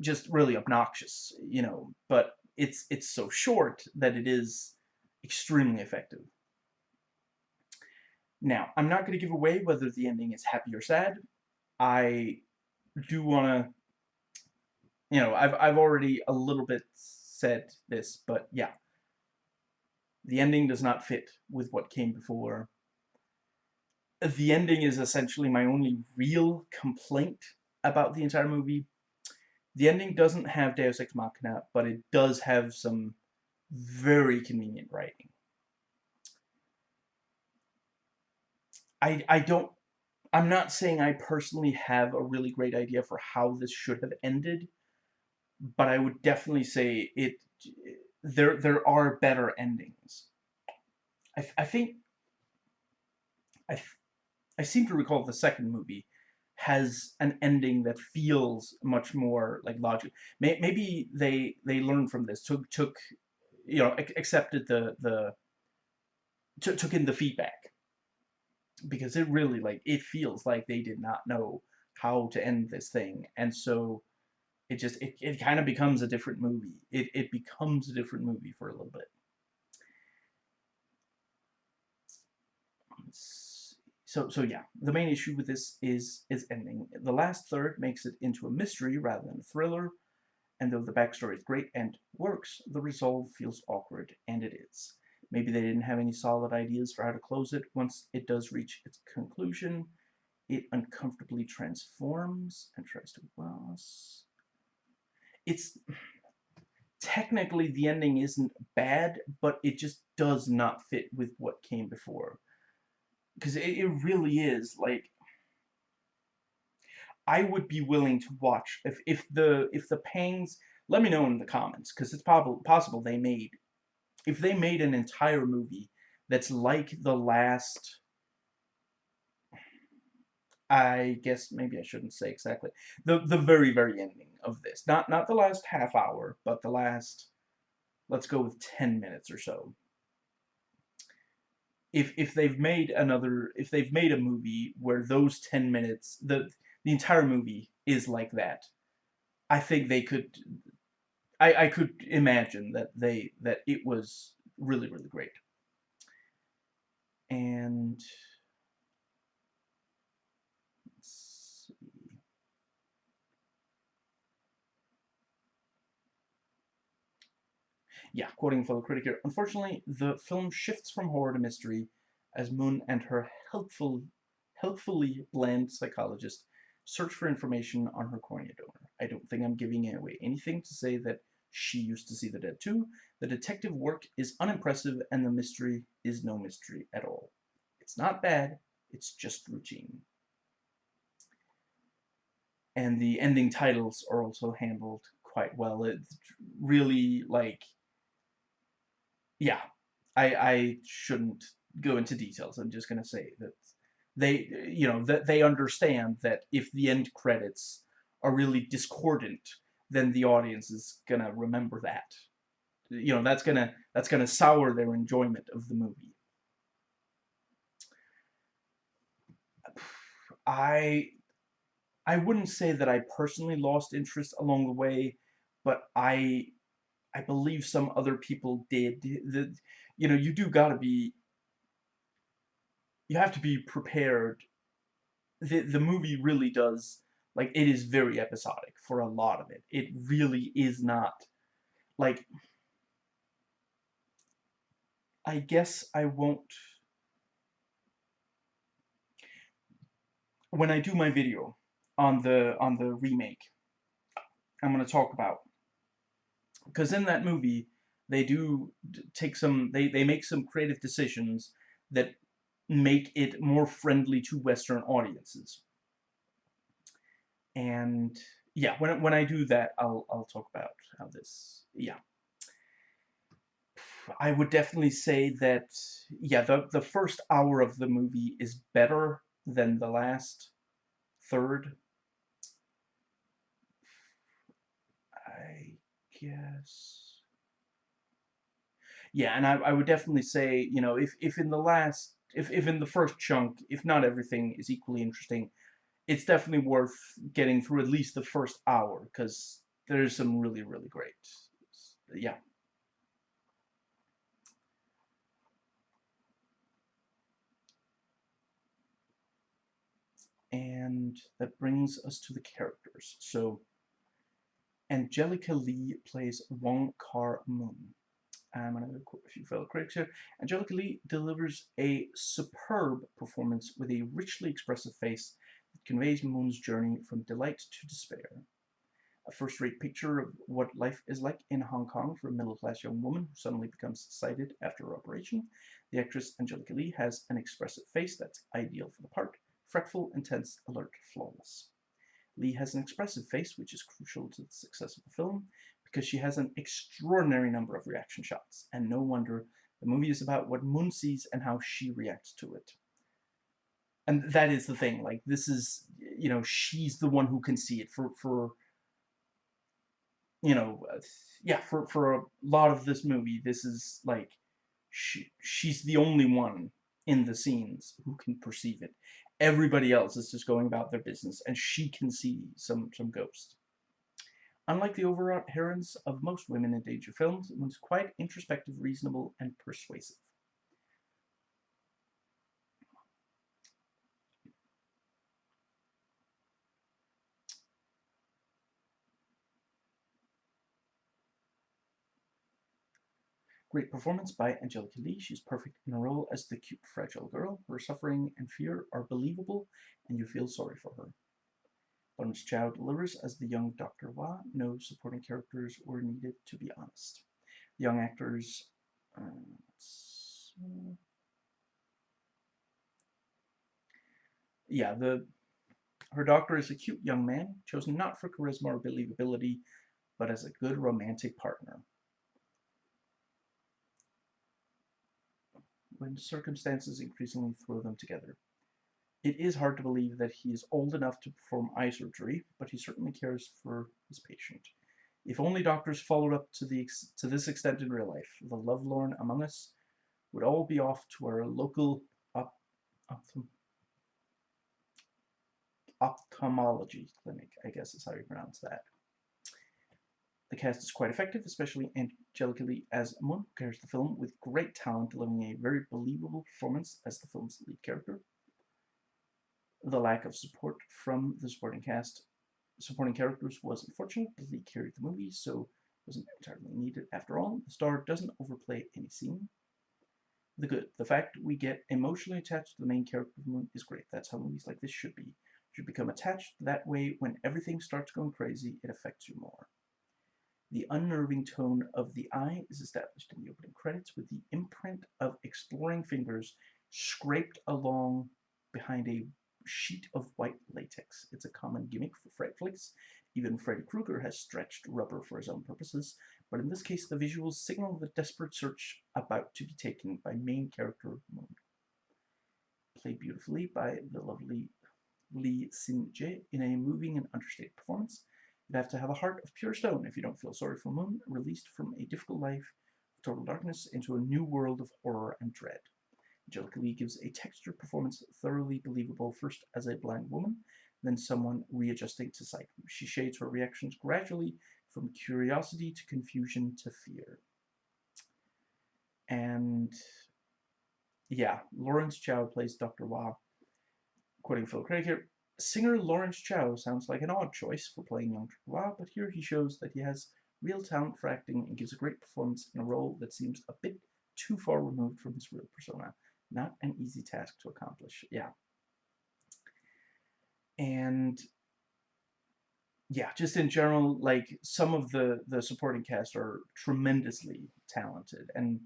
just really obnoxious you know but it's it's so short that it is extremely effective. Now, I'm not going to give away whether the ending is happy or sad. I do want to, you know, I've, I've already a little bit said this, but yeah. The ending does not fit with what came before. The ending is essentially my only real complaint about the entire movie. The ending doesn't have Deus Ex Machina, but it does have some very convenient writing. I, I don't, I'm not saying I personally have a really great idea for how this should have ended, but I would definitely say it, there, there are better endings. I, I think, I, I seem to recall the second movie has an ending that feels much more like logic. Maybe they they learned from this, took took you know accepted the the took in the feedback because it really like it feels like they did not know how to end this thing and so it just it, it kind of becomes a different movie it, it becomes a different movie for a little bit so so yeah the main issue with this is is ending the last third makes it into a mystery rather than a thriller and though the backstory is great and works the resolve feels awkward and it is Maybe they didn't have any solid ideas for how to close it. Once it does reach its conclusion, it uncomfortably transforms and tries to boss. It's technically the ending isn't bad, but it just does not fit with what came before. Because it, it really is like I would be willing to watch if if the if the pangs. Let me know in the comments because it's possible possible they made if they made an entire movie that's like the last I guess maybe I shouldn't say exactly the the very very ending of this. Not not the last half hour but the last let's go with 10 minutes or so. If if they've made another if they've made a movie where those 10 minutes the the entire movie is like that I think they could I, I could imagine that they that it was really really great. And yeah, quoting fellow critic here, unfortunately, the film shifts from horror to mystery as Moon and her helpful, helpfully bland psychologist search for information on her cornea donor. I don't think I'm giving away anything to say that she used to see the dead too. The detective work is unimpressive and the mystery is no mystery at all. It's not bad, it's just routine. And the ending titles are also handled quite well. It's really like, yeah, I, I shouldn't go into details. I'm just going to say that they, you know, that they understand that if the end credits are really discordant then the audience is gonna remember that. You know, that's gonna that's gonna sour their enjoyment of the movie. I I wouldn't say that I personally lost interest along the way, but I I believe some other people did. The, you know, you do gotta be you have to be prepared. The the movie really does like, it is very episodic for a lot of it. It really is not, like, I guess I won't, when I do my video on the, on the remake, I'm going to talk about, because in that movie, they do take some, they, they make some creative decisions that make it more friendly to Western audiences and yeah, when, when I do that, I'll, I'll talk about how this, yeah. I would definitely say that, yeah, the, the first hour of the movie is better than the last third. guess. Yeah, and I, I would definitely say, you know, if, if in the last, if, if in the first chunk, if not everything is equally interesting, it's definitely worth getting through at least the first hour, because there's some really, really great, yeah. and that brings us to the characters. So Angelica Lee plays Wong Kar Mun. I'm going to quote a few fellow critics here. Angelica Lee delivers a superb performance with a richly expressive face that conveys Moon's journey from delight to despair. A first-rate picture of what life is like in Hong Kong for a middle-class young woman who suddenly becomes sighted after her operation, the actress Angelica Lee has an expressive face that's ideal for the part, fretful, intense, alert, flawless. Lee has an expressive face, which is crucial to the success of the film, because she has an extraordinary number of reaction shots, and no wonder the movie is about what Moon sees and how she reacts to it. And that is the thing, like, this is, you know, she's the one who can see it. For, for you know, uh, yeah, for, for a lot of this movie, this is, like, she, she's the only one in the scenes who can perceive it. Everybody else is just going about their business, and she can see some, some ghosts. Unlike the overwrought heroines of most women in danger films, it was quite introspective, reasonable, and persuasive. Great performance by Angelica Lee. She's perfect in a role as the cute, fragile girl. Her suffering and fear are believable, and you feel sorry for her. Lawrence Chou delivers as the young Dr. Wah. No supporting characters were needed, to be honest. The young actors... Uh, yeah, the her doctor is a cute young man, chosen not for charisma or believability, but as a good romantic partner. When circumstances increasingly throw them together. It is hard to believe that he is old enough to perform eye surgery, but he certainly cares for his patient. If only doctors followed up to, the to this extent in real life, the lovelorn among us would all be off to our local op ophthalmology clinic, I guess is how you pronounce that. The cast is quite effective, especially Angelica Lee as Moon who carries the film with great talent, delivering a very believable performance as the film's lead character. The lack of support from the supporting cast, supporting characters was unfortunate, but Lee carried the movie, so wasn't entirely needed after all. The star doesn't overplay any scene. The good, the fact we get emotionally attached to the main character of Moon is great. That's how movies like this should be. You Should become attached that way when everything starts going crazy, it affects you more. The unnerving tone of the eye is established in the opening credits with the imprint of exploring fingers scraped along behind a sheet of white latex. It's a common gimmick for fright flicks. Even Freddy Krueger has stretched rubber for his own purposes, but in this case the visuals signal the desperate search about to be taken by main character Moon. Played beautifully by the lovely Lee Sin-je in a moving and understated performance. You'd have to have a heart of pure stone if you don't feel sorry for Moon, released from a difficult life of total darkness into a new world of horror and dread. Angelica Lee gives a textured performance thoroughly believable first as a blind woman, then someone readjusting to sight. She shades her reactions gradually from curiosity to confusion to fear. And yeah, Lawrence Chou plays Dr. Wah. Quoting Phil Craig here, Singer Lawrence Chou sounds like an odd choice for playing young Trevor, but here he shows that he has real talent for acting and gives a great performance in a role that seems a bit too far removed from his real persona. Not an easy task to accomplish. Yeah. And yeah, just in general, like some of the the supporting cast are tremendously talented, and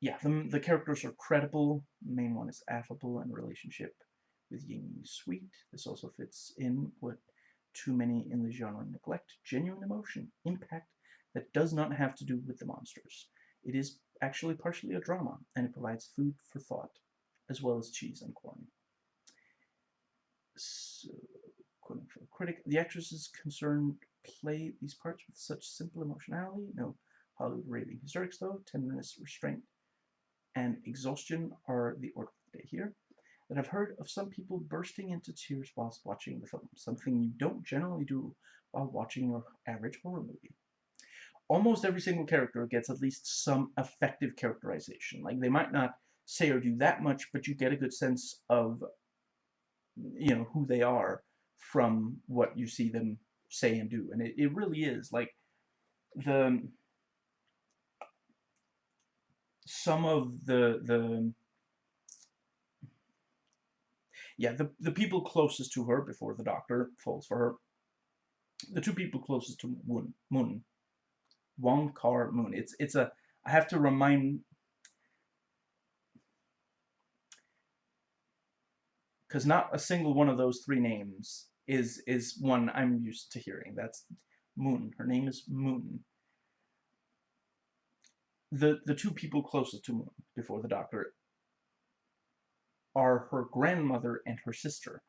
yeah, the the characters are credible. The main one is affable and relationship with Ying Sweet. This also fits in what too many in the genre neglect, genuine emotion, impact that does not have to do with the monsters. It is actually partially a drama, and it provides food for thought, as well as cheese and corn. So, quoting the critic, the actresses concerned play these parts with such simple emotionality, no Hollywood raving hysterics though, tenderness, restraint, and exhaustion are the order of the day here that I've heard of some people bursting into tears whilst watching the film, something you don't generally do while watching your average horror movie. Almost every single character gets at least some effective characterization. Like, they might not say or do that much, but you get a good sense of you know, who they are from what you see them say and do. And it, it really is like the some of the the yeah the the people closest to her before the doctor falls for her the two people closest to Moon Moon Wong Kar Mun it's it's a I have to remind because not a single one of those three names is is one I'm used to hearing. That's Moon. Her name is Moon. The the two people closest to Moon before the doctor are her grandmother and her sister,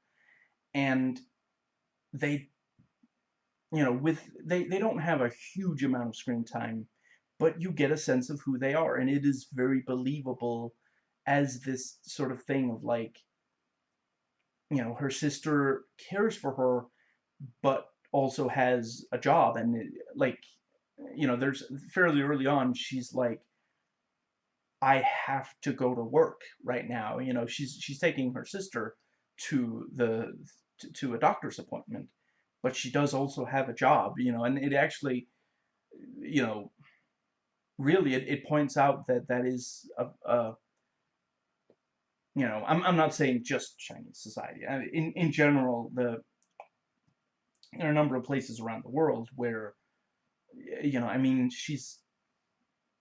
and they, you know, with they they don't have a huge amount of screen time, but you get a sense of who they are, and it is very believable as this sort of thing of like you know, her sister cares for her, but also has a job. And, it, like, you know, there's fairly early on, she's like, I have to go to work right now. You know, she's she's taking her sister to the to, to a doctor's appointment, but she does also have a job. You know, and it actually, you know, really it, it points out that that is a, a you know, I'm, I'm not saying just Chinese society. In, in general, the there are a number of places around the world where, you know, I mean, she's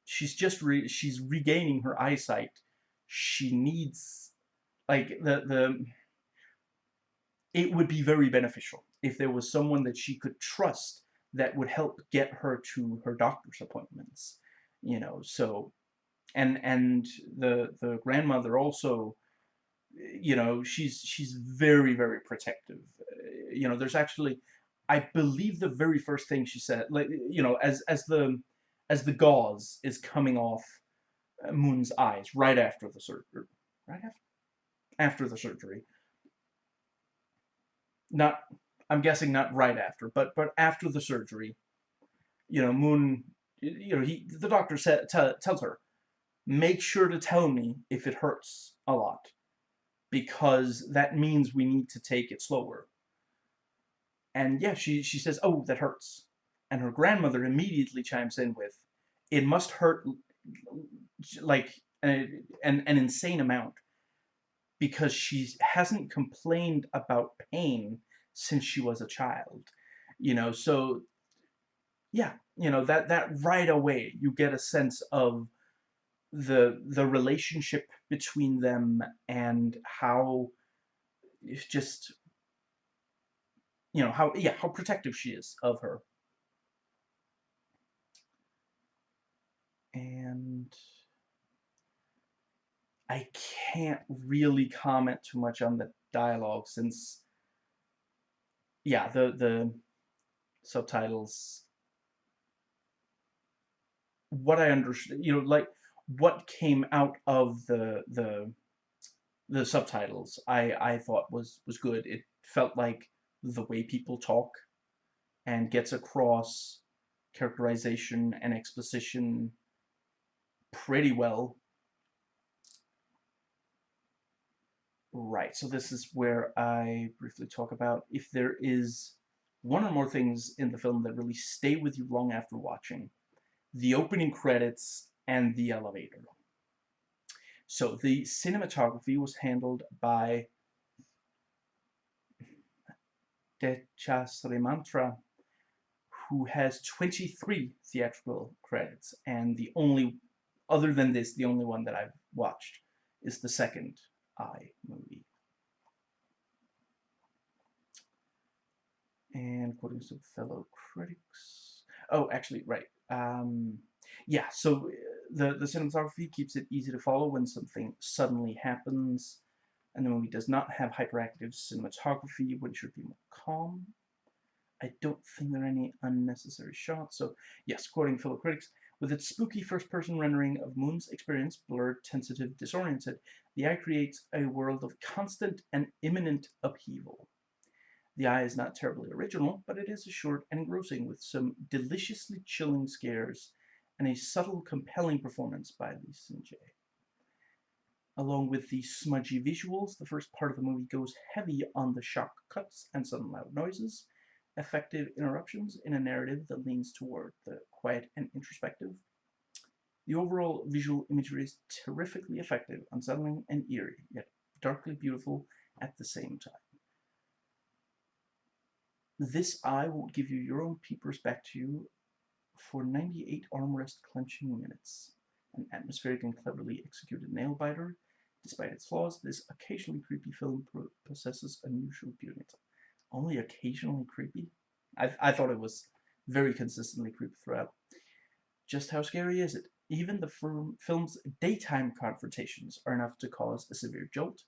she's just re she's regaining her eyesight. She needs, like, the, the, it would be very beneficial if there was someone that she could trust that would help get her to her doctor's appointments, you know, so, and, and the, the grandmother also you know, she's she's very very protective. You know, there's actually, I believe the very first thing she said, like you know, as as the as the gauze is coming off uh, Moon's eyes right after the surgery, right after after the surgery. Not, I'm guessing not right after, but but after the surgery. You know, Moon. You know, he the doctor said tells her, make sure to tell me if it hurts a lot because that means we need to take it slower. And yeah, she, she says, oh, that hurts. And her grandmother immediately chimes in with, it must hurt like an, an, an insane amount because she hasn't complained about pain since she was a child. You know, so yeah, you know, that, that right away you get a sense of the the relationship between them and how just you know how yeah how protective she is of her and I can't really comment too much on the dialogue since yeah the the subtitles what I understand you know like what came out of the the the subtitles I I thought was was good. It felt like the way people talk and gets across characterization and exposition pretty well. Right, so this is where I briefly talk about if there is one or more things in the film that really stay with you long after watching. The opening credits and the elevator. So the cinematography was handled by Decha Srimantra, who has 23 theatrical credits, and the only, other than this, the only one that I've watched is the second I movie. And according to fellow critics, oh, actually, right. Um, yeah, so the, the cinematography keeps it easy to follow when something suddenly happens, and the movie does not have hyperactive cinematography, which should be more calm. I don't think there are any unnecessary shots, so yes, quoting fellow critics, with its spooky first-person rendering of Moon's experience, blurred, tentative, disoriented, the eye creates a world of constant and imminent upheaval. The eye is not terribly original, but it is assured and engrossing with some deliciously chilling scares and a subtle, compelling performance by Lee Sin-je. Along with the smudgy visuals, the first part of the movie goes heavy on the shock cuts and sudden loud noises, effective interruptions in a narrative that leans toward the quiet and introspective. The overall visual imagery is terrifically effective, unsettling and eerie, yet darkly beautiful at the same time. This eye will give you your own peepers back to you for 98 armrest clenching minutes. An atmospheric and cleverly executed nail biter. Despite its flaws, this occasionally creepy film possesses unusual beauty. Only occasionally creepy? I, I thought it was very consistently creepy throughout. Just how scary is it? Even the film's daytime confrontations are enough to cause a severe jolt,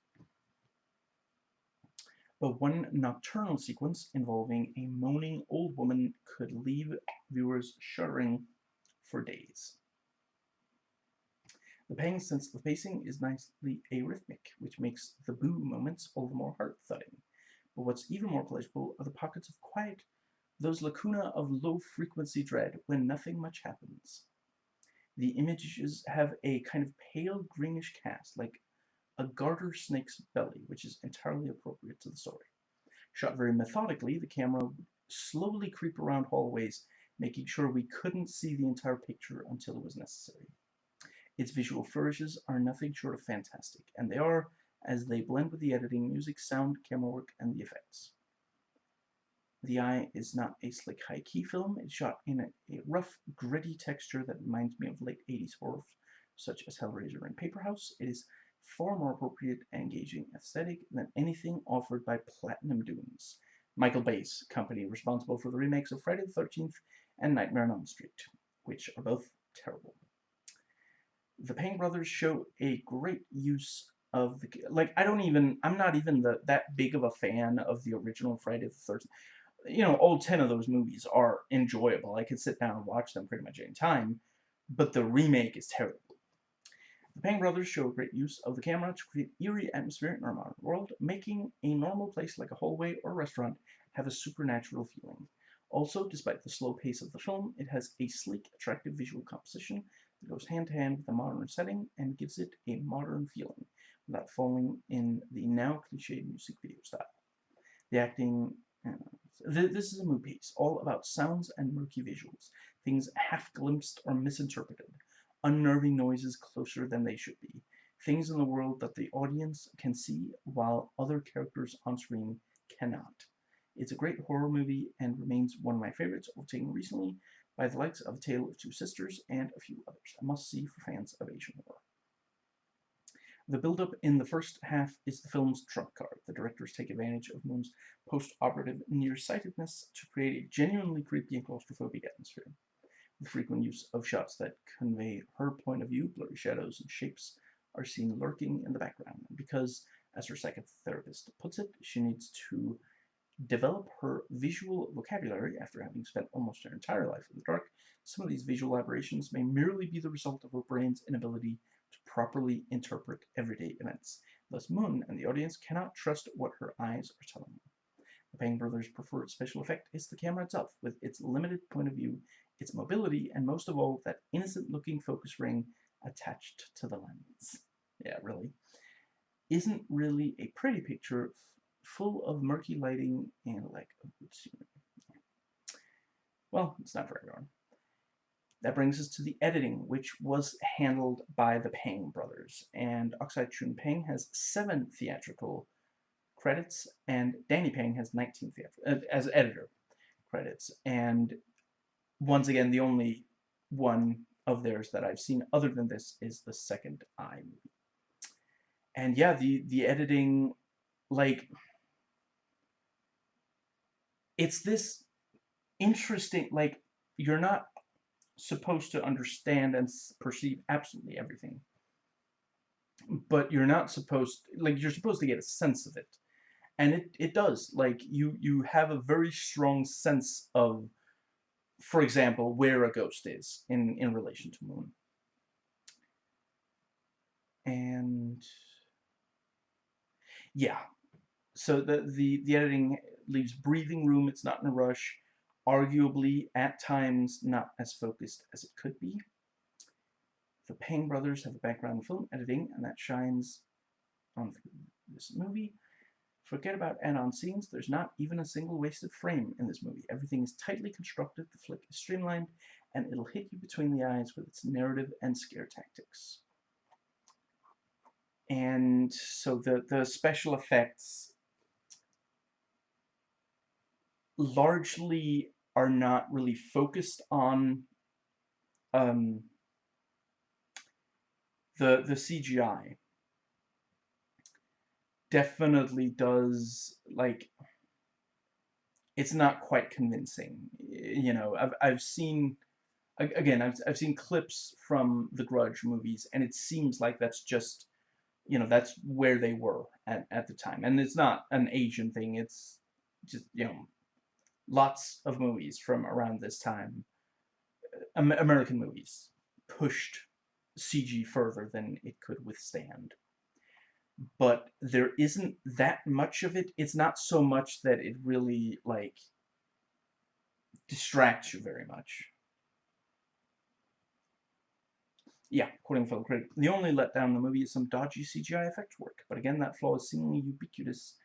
but one nocturnal sequence involving a moaning old woman could leave viewers shuddering for days. The pang sense of pacing is nicely arrhythmic, which makes the boo moments all the more heart-thudding. But what's even more pleasurable are the pockets of quiet, those lacuna of low-frequency dread when nothing much happens. The images have a kind of pale greenish cast, like a garter snake's belly, which is entirely appropriate to the story. Shot very methodically, the camera would slowly creep around hallways, making sure we couldn't see the entire picture until it was necessary. Its visual flourishes are nothing short of fantastic, and they are, as they blend with the editing, music, sound, camera work, and the effects. The Eye is not a slick high-key film. It's shot in a, a, rough, gritty texture that reminds me of late 80s horror such as Hellraiser and Paperhouse. It is far more appropriate and engaging aesthetic than anything offered by Platinum Dunes, Michael Bay's company responsible for the remakes of Friday the 13th and Nightmare on Elm Street, which are both terrible. The Pang brothers show a great use of the like I don't even I'm not even the that big of a fan of the original Friday the 13th. You know, all 10 of those movies are enjoyable. I could sit down and watch them pretty much any time, but the remake is terrible. The Pang brothers show great use of the camera to create eerie atmosphere in our modern world, making a normal place like a hallway or restaurant have a supernatural feeling. Also, despite the slow pace of the film, it has a sleek, attractive visual composition that goes hand to hand with the modern setting and gives it a modern feeling without falling in the now cliched music video style. The acting uh, this is a movie piece, all about sounds and murky visuals, things half-glimpsed or misinterpreted unnerving noises closer than they should be, things in the world that the audience can see while other characters on screen cannot. It's a great horror movie and remains one of my favorites, overtaken recently by the likes of Tale of Two Sisters and a few others. A must-see for fans of Asian horror. The build-up in the first half is the film's trump card. The directors take advantage of Moon's post-operative nearsightedness to create a genuinely creepy and claustrophobic atmosphere the frequent use of shots that convey her point of view, blurry shadows and shapes are seen lurking in the background. Because, as her psychotherapist puts it, she needs to develop her visual vocabulary after having spent almost her entire life in the dark. Some of these visual aberrations may merely be the result of her brain's inability to properly interpret everyday events. Thus, Moon and the audience cannot trust what her eyes are telling them. The Pang brothers' preferred special effect is the camera itself, with its limited point of view its mobility, and most of all, that innocent-looking focus ring attached to the lens. Yeah, really. Isn't really a pretty picture full of murky lighting and lack of good like well, it's not for everyone. That brings us to the editing, which was handled by the Pang brothers. And Oxide Chun Pang has seven theatrical credits, and Danny Pang has 19 theatrical, uh, as editor credits. And once again, the only one of theirs that I've seen other than this is the second Eye movie. And yeah, the, the editing, like, it's this interesting, like, you're not supposed to understand and perceive absolutely everything. But you're not supposed, like, you're supposed to get a sense of it. And it, it does, like, you, you have a very strong sense of for example, where a ghost is in, in relation to Moon. And yeah, so the, the, the editing leaves breathing room, it's not in a rush, arguably at times not as focused as it could be. The Pang brothers have a background in film editing, and that shines on this movie. Forget about add-on scenes, there's not even a single wasted frame in this movie. Everything is tightly constructed, the flick is streamlined, and it'll hit you between the eyes with its narrative and scare tactics. And so the, the special effects largely are not really focused on um, the the CGI definitely does like it's not quite convincing you know I've, I've seen again I've, I've seen clips from the grudge movies and it seems like that's just you know that's where they were at, at the time. And it's not an Asian thing it's just you know lots of movies from around this time American movies pushed CG further than it could withstand. But there isn't that much of it. It's not so much that it really, like, distracts you very much. Yeah, according to fellow critic, the only letdown in the movie is some dodgy CGI effects work. But again, that flaw is seemingly ubiquitous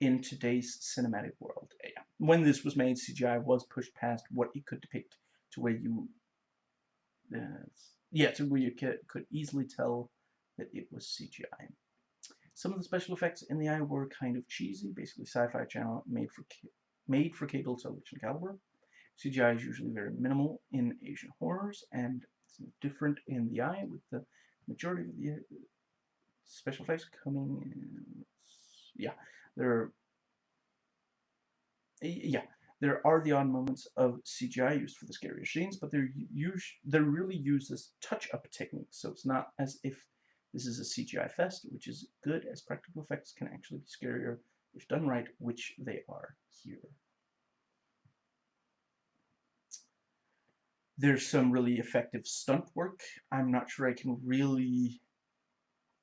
in today's cinematic world. When this was made, CGI was pushed past what it could depict to where you uh, yeah, to where you could, easily tell that it was CGI. Some of the special effects in the eye were kind of cheesy, basically sci-fi channel made for made for cable television caliber. CGI is usually very minimal in Asian horrors, and it's different in the eye, with the majority of the special effects coming in. Yeah, there. Yeah, there are the odd moments of CGI used for the scarier scenes, but they're they're really used as touch-up techniques, so it's not as if this is a CGI fest, which is good as practical effects can actually be scarier if done right, which they are here. There's some really effective stunt work. I'm not sure I can really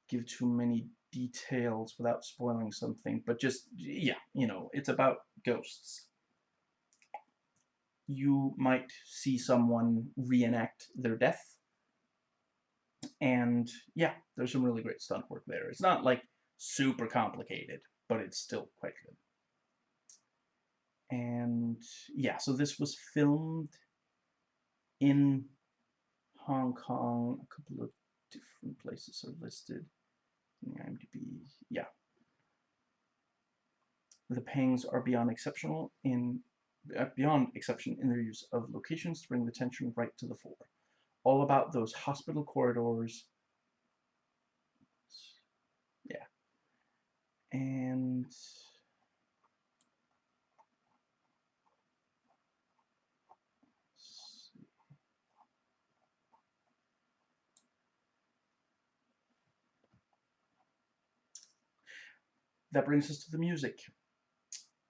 give too many details without spoiling something, but just, yeah, you know, it's about ghosts you might see someone reenact their death. And yeah, there's some really great stunt work there. It's not like super complicated, but it's still quite good. And yeah, so this was filmed in Hong Kong. A couple of different places are listed in IMDb. Yeah. The pangs are beyond exceptional in uh, beyond exception in their use of locations to bring the tension right to the fore. All about those hospital corridors. Yeah. And that brings us to the music.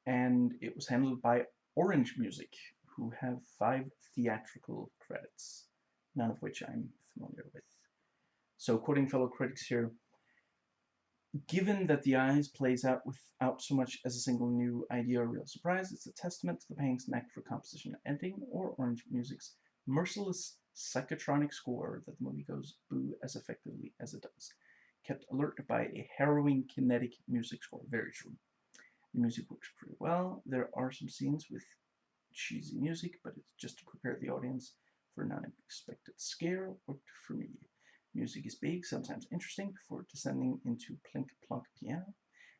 And it was handled by Orange Music, who have five theatrical credits, none of which I'm familiar with. So quoting fellow critics here, given that The Eyes plays out without so much as a single new idea or real surprise, it's a testament to the Pang's knack for composition and ending, or Orange Music's merciless psychotronic score that the movie goes boo as effectively as it does. Kept alert by a harrowing kinetic music score. Very true. The music works pretty well. There are some scenes with cheesy music, but it's just to prepare the audience for an unexpected scare. Worked for me. Music is big, sometimes interesting, before descending into plink plunk piano.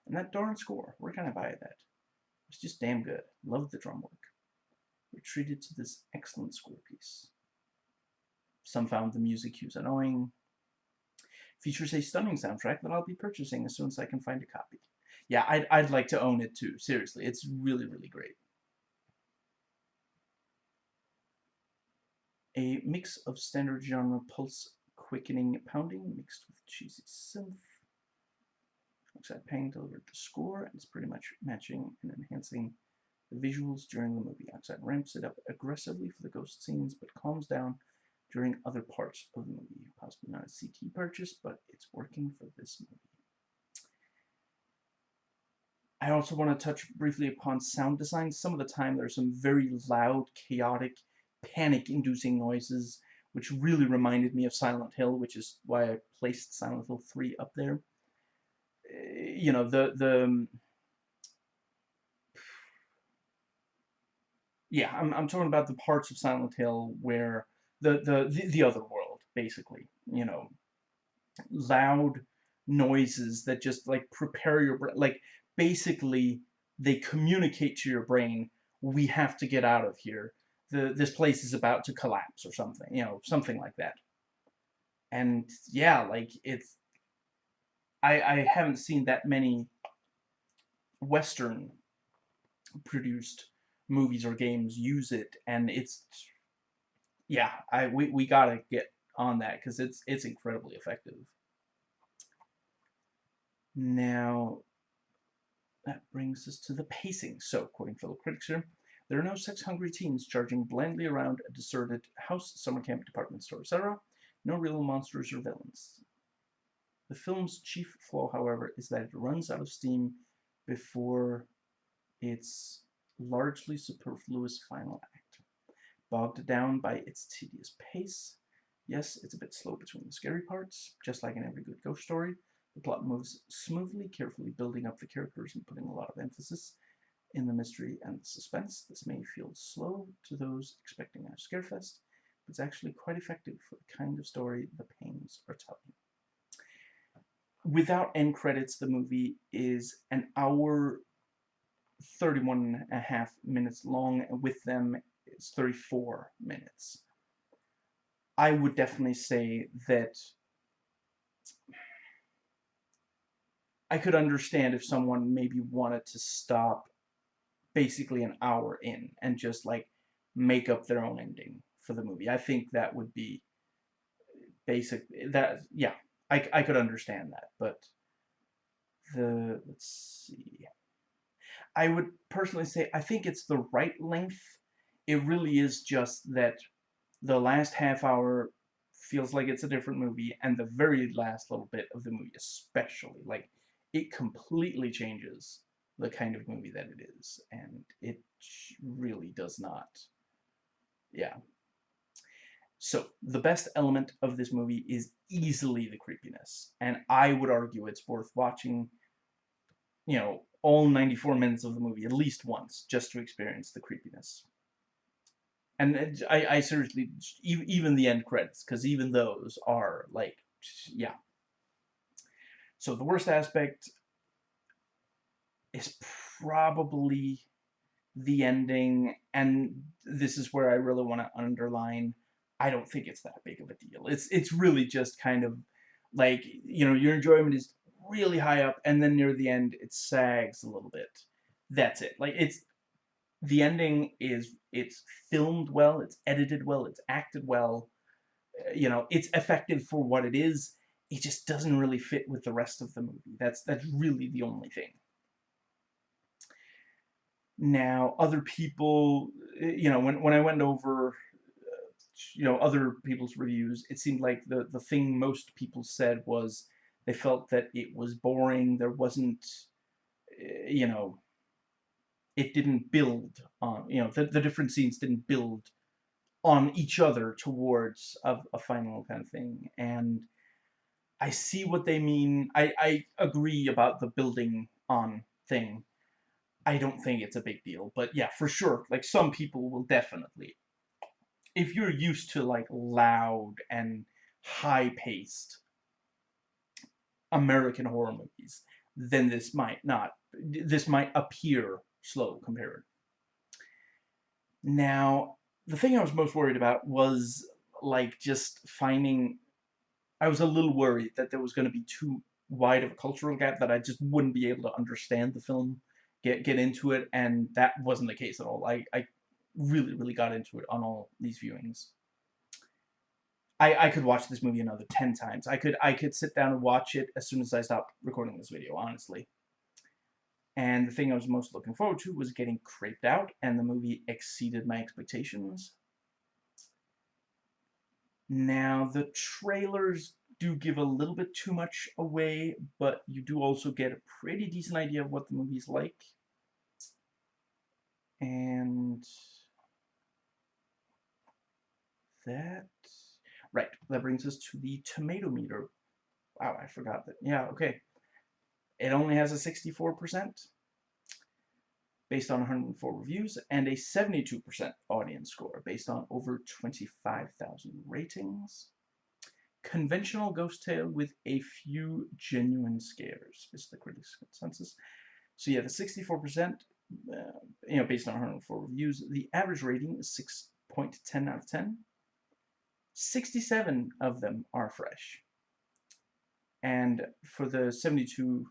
And that darn score, where can I buy that? It's just damn good. Love the drum work. We're treated to this excellent score piece. Some found the music cues annoying. Features a stunning soundtrack that I'll be purchasing as soon as I can find a copy yeah, I'd, I'd like to own it too. Seriously, it's really, really great. A mix of standard genre pulse quickening pounding mixed with cheesy synth. Oxide Pang delivered the score and it's pretty much matching and enhancing the visuals during the movie. Oxide ramps it up aggressively for the ghost scenes but calms down during other parts of the movie. Possibly not a CD purchase, but it's working for this movie. I also want to touch briefly upon sound design. Some of the time there's some very loud, chaotic, panic-inducing noises which really reminded me of Silent Hill, which is why I placed Silent Hill 3 up there. Eh, you know, the, the, um, yeah, I'm, I'm talking about the parts of Silent Hill where the, the, the, the other world, basically, you know, loud noises that just like prepare your like basically they communicate to your brain, we have to get out of here. The, this place is about to collapse or something, you know, something like that. And yeah, like it's, I, I haven't seen that many Western produced movies or games use it and it's yeah I we, we gotta get on that because it's it's incredibly effective now that brings us to the pacing. So quoting fellow critics here there are no sex-hungry teens charging blindly around a deserted house summer camp department store etc no real monsters or villains. The film's chief flaw however is that it runs out of steam before its largely superfluous final act. Bogged down by its tedious pace, yes, it's a bit slow between the scary parts, just like in every good ghost story, the plot moves smoothly, carefully building up the characters and putting a lot of emphasis in the mystery and the suspense. This may feel slow to those expecting a scarefest, but it's actually quite effective for the kind of story the Pangs are telling. Without end credits, the movie is an hour 31 and a half minutes long, and with them it's 34 minutes. I would definitely say that I could understand if someone maybe wanted to stop basically an hour in and just like make up their own ending for the movie. I think that would be basic that yeah, I, I could understand that, but the let's see I would personally say I think it's the right length. It really is just that the last half hour feels like it's a different movie, and the very last little bit of the movie especially. Like, it completely changes the kind of movie that it is, and it really does not. Yeah. So, the best element of this movie is easily the creepiness, and I would argue it's worth watching, you know, all 94 minutes of the movie at least once just to experience the creepiness. And I, I seriously, even the end credits, because even those are like, yeah. So the worst aspect is probably the ending, and this is where I really want to underline, I don't think it's that big of a deal. It's it's really just kind of like, you know, your enjoyment is really high up, and then near the end it sags a little bit. That's it. Like it's the ending is it's filmed well, it's edited well, it's acted well. Uh, you know, it's effective for what it is. It just doesn't really fit with the rest of the movie. That's that's really the only thing. Now, other people, uh, you know, when when I went over uh, you know other people's reviews it seemed like the the thing most people said was they felt that it was boring. There wasn't, eh, you know, it didn't build on, you know, the, the different scenes didn't build on each other towards a, a final kind of thing. And I see what they mean. I, I agree about the building on thing. I don't think it's a big deal. But yeah, for sure, like some people will definitely. If you're used to like loud and high-paced American horror movies, then this might not, this might appear slow compared. Now, the thing I was most worried about was, like, just finding, I was a little worried that there was going to be too wide of a cultural gap that I just wouldn't be able to understand the film, get get into it, and that wasn't the case at all. I, I really, really got into it on all these viewings. I, I could watch this movie another 10 times. I could I could sit down and watch it as soon as I stopped recording this video, honestly. And the thing I was most looking forward to was getting creeped out, and the movie exceeded my expectations. Now, the trailers do give a little bit too much away, but you do also get a pretty decent idea of what the movie's like. And that right, that brings us to the tomato meter. Wow, I forgot that. Yeah, okay. It only has a 64% based on 104 reviews and a 72% audience score based on over 25,000 ratings. Conventional ghost tale with a few genuine scares is the critics' consensus. So yeah, the 64%, uh, you know, based on 104 reviews, the average rating is 6.10 out of 10. 67 of them are fresh. And for the 72%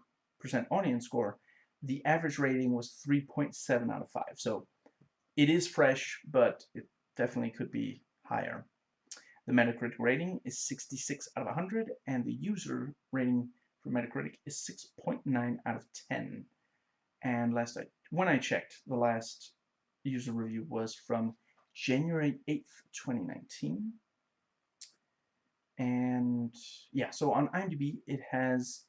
audience score, the average rating was 3.7 out of 5. So it is fresh, but it definitely could be higher. The Metacritic rating is 66 out of 100, and the user rating for Metacritic is 6.9 out of 10. And last I, when I checked, the last user review was from January 8th, 2019. And yeah, so on IMDb, it has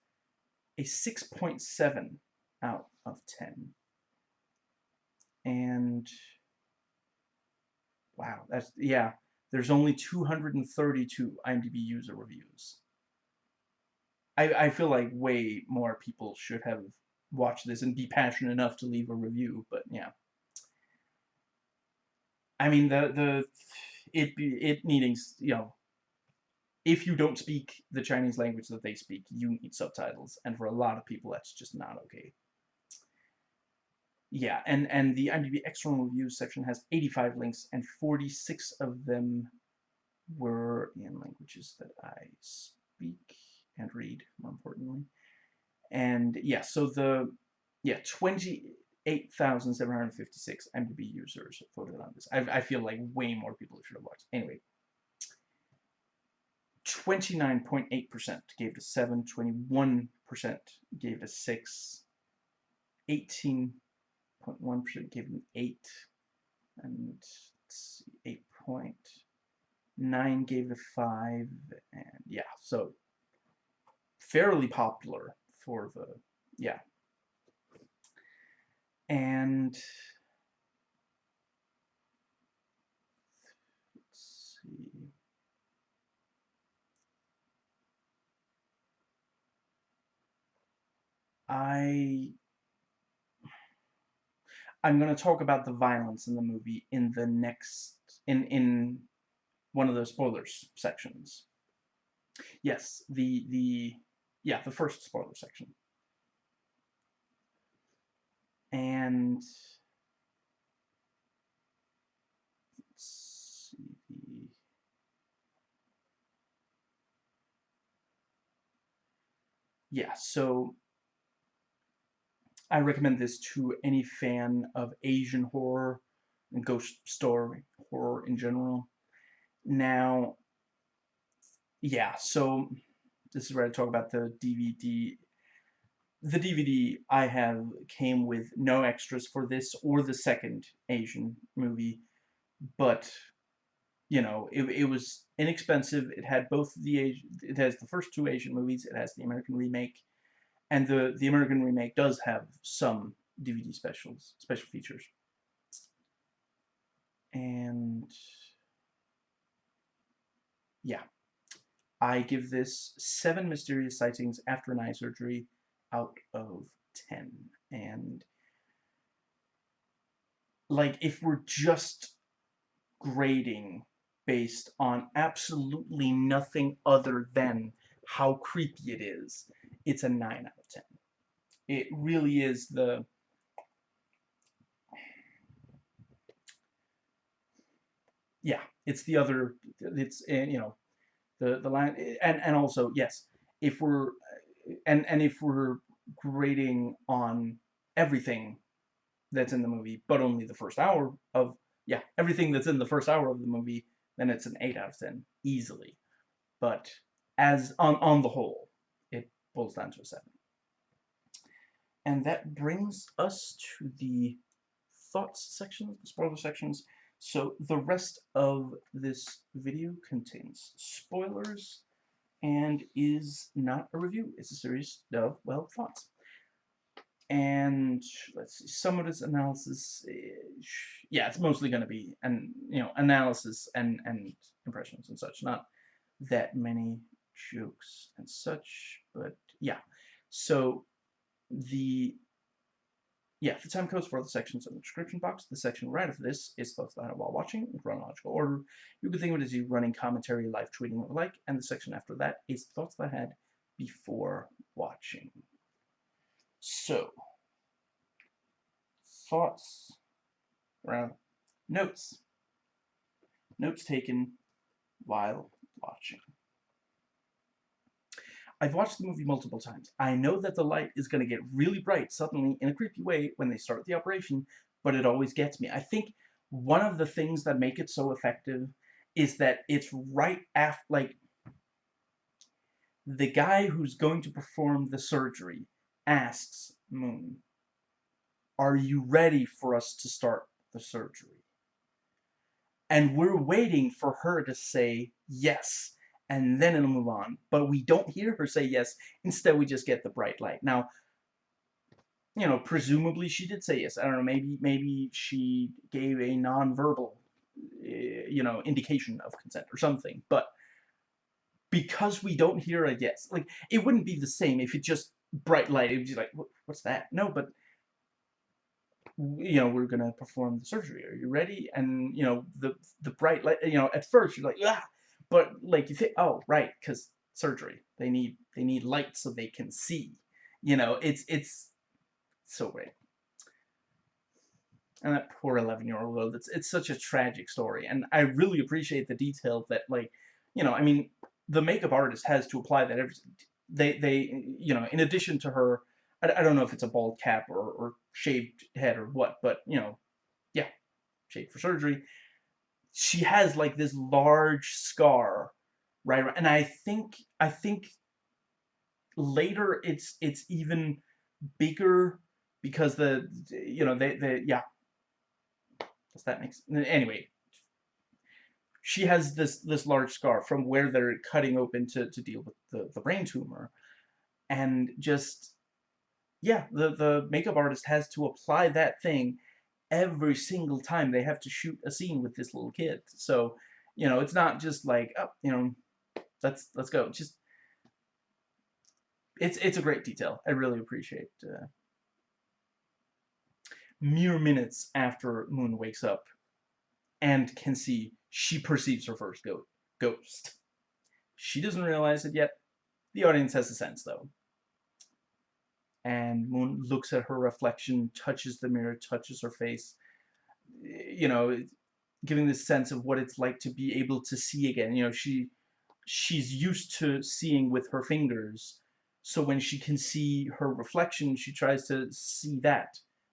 a 6.7 out of 10. And wow, that's, yeah, there's only 232 IMDb user reviews. I, I feel like way more people should have watched this and be passionate enough to leave a review, but yeah. I mean, the, the, it, it needing, you know, if you don't speak the Chinese language that they speak, you need subtitles, and for a lot of people, that's just not okay yeah, and, and the IMDb external reviews section has 85 links, and 46 of them were in languages that I speak and read, more importantly. And yeah, so the, yeah, 28,756 IMDb users voted on this. I, I feel like way more people should have watched. Anyway, 29.8% gave it a 7, 21% gave it a 6, 18 0.1% gave an 8, and 8.9 gave a 5, and yeah, so fairly popular for the, yeah. And let's see. I I'm going to talk about the violence in the movie in the next, in, in one of the spoilers sections. Yes, the, the, yeah, the first spoiler section. And, let's see, yeah, so I recommend this to any fan of Asian horror and ghost story horror in general. Now, yeah, so this is where I talk about the DVD. The DVD I have came with no extras for this or the second Asian movie, but you know, it, it was inexpensive. It had both the it has the first two Asian movies. It has the American remake, and the, the American remake does have some DVD specials, special features. And yeah, I give this seven mysterious sightings after an eye surgery out of 10. And like if we're just grading based on absolutely nothing other than how creepy it is, it's a 9 out of 10. It really is the yeah, it's the other it's you know the the line and and also yes, if we're and and if we're grading on everything that's in the movie, but only the first hour of yeah, everything that's in the first hour of the movie, then it's an 8 out of 10 easily. But as on on the whole, it boils down to a 7. And that brings us to the thoughts section, spoiler sections. So the rest of this video contains spoilers and is not a review. It's a series of, well, thoughts. And let's see, some of this analysis, eh, yeah, it's mostly going to be, an, you know, analysis and, and impressions and such, not that many jokes and such, but yeah. So the yeah, the time codes for the sections in the description box. The section right after this is thoughts that while watching in chronological order. You can think of it as you running commentary, live tweeting, or like, and the section after that is thoughts that I had before watching. So, thoughts around notes. Notes taken while watching. I've watched the movie multiple times. I know that the light is going to get really bright suddenly in a creepy way when they start the operation, but it always gets me. I think one of the things that make it so effective is that it's right after, like, the guy who's going to perform the surgery asks Moon, are you ready for us to start the surgery? And we're waiting for her to say yes and then it'll move on. But we don't hear her say yes. Instead, we just get the bright light. Now, you know, presumably she did say yes. I don't know, maybe maybe she gave a non-verbal, eh, you know, indication of consent or something. But because we don't hear a yes, like, it wouldn't be the same if it just bright light. It would be like, what's that? No, but you know, we're gonna perform the surgery. Are you ready? And you know, the the bright light. You know, at first you're like, ah, but like you think, oh right, because surgery. They need they need light so they can see. You know, it's it's so great. And that poor 11 year old, it's, it's such a tragic story. And I really appreciate the detail that, like, you know, I mean, the makeup artist has to apply that every, they, they, you know, in addition to her, I, I don't know if it's a bald cap or, or shaved head or what, but, you know, yeah, shaved for surgery she has like this large scar right and i think i think later it's it's even bigger because the you know they they yeah. Does that make sense anyway. She has this this large scar from where they're cutting open to to deal with the the brain tumor and just yeah the the makeup artist has to apply that thing every single time they have to shoot a scene with this little kid. So, you know, it's not just like, oh, you know, let's let's go. Just it's it's a great detail. I really appreciate. Uh, mere minutes after Moon wakes up and can see, she perceives her first go ghost. She doesn't realize it yet. The audience has a sense, though and Moon looks at her reflection, touches the mirror, touches her face, you know, giving this sense of what it's like to be able to see again. You know, she she's used to seeing with her fingers, so when she can see her reflection, she tries to see that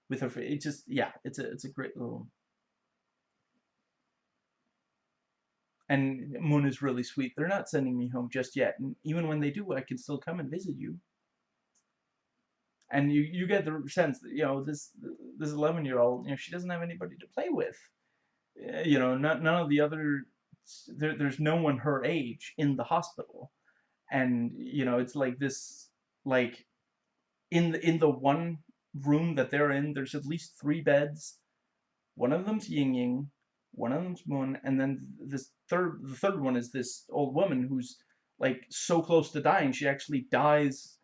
with her. It just, yeah, it's a it's a great little. And Moon is really sweet. They're not sending me home just yet, and even when they do, I can still come and visit you and you you get the sense that you know this this 11 year old you know she doesn't have anybody to play with. Eh, you know not, none of the other there, there's no one her age in the hospital. And you know it's like this like in the in the one room that they're in there's at least three beds. One of them's Ying Ying one of them's Moon and then this third the third one is this old woman who's like so close to dying she actually dies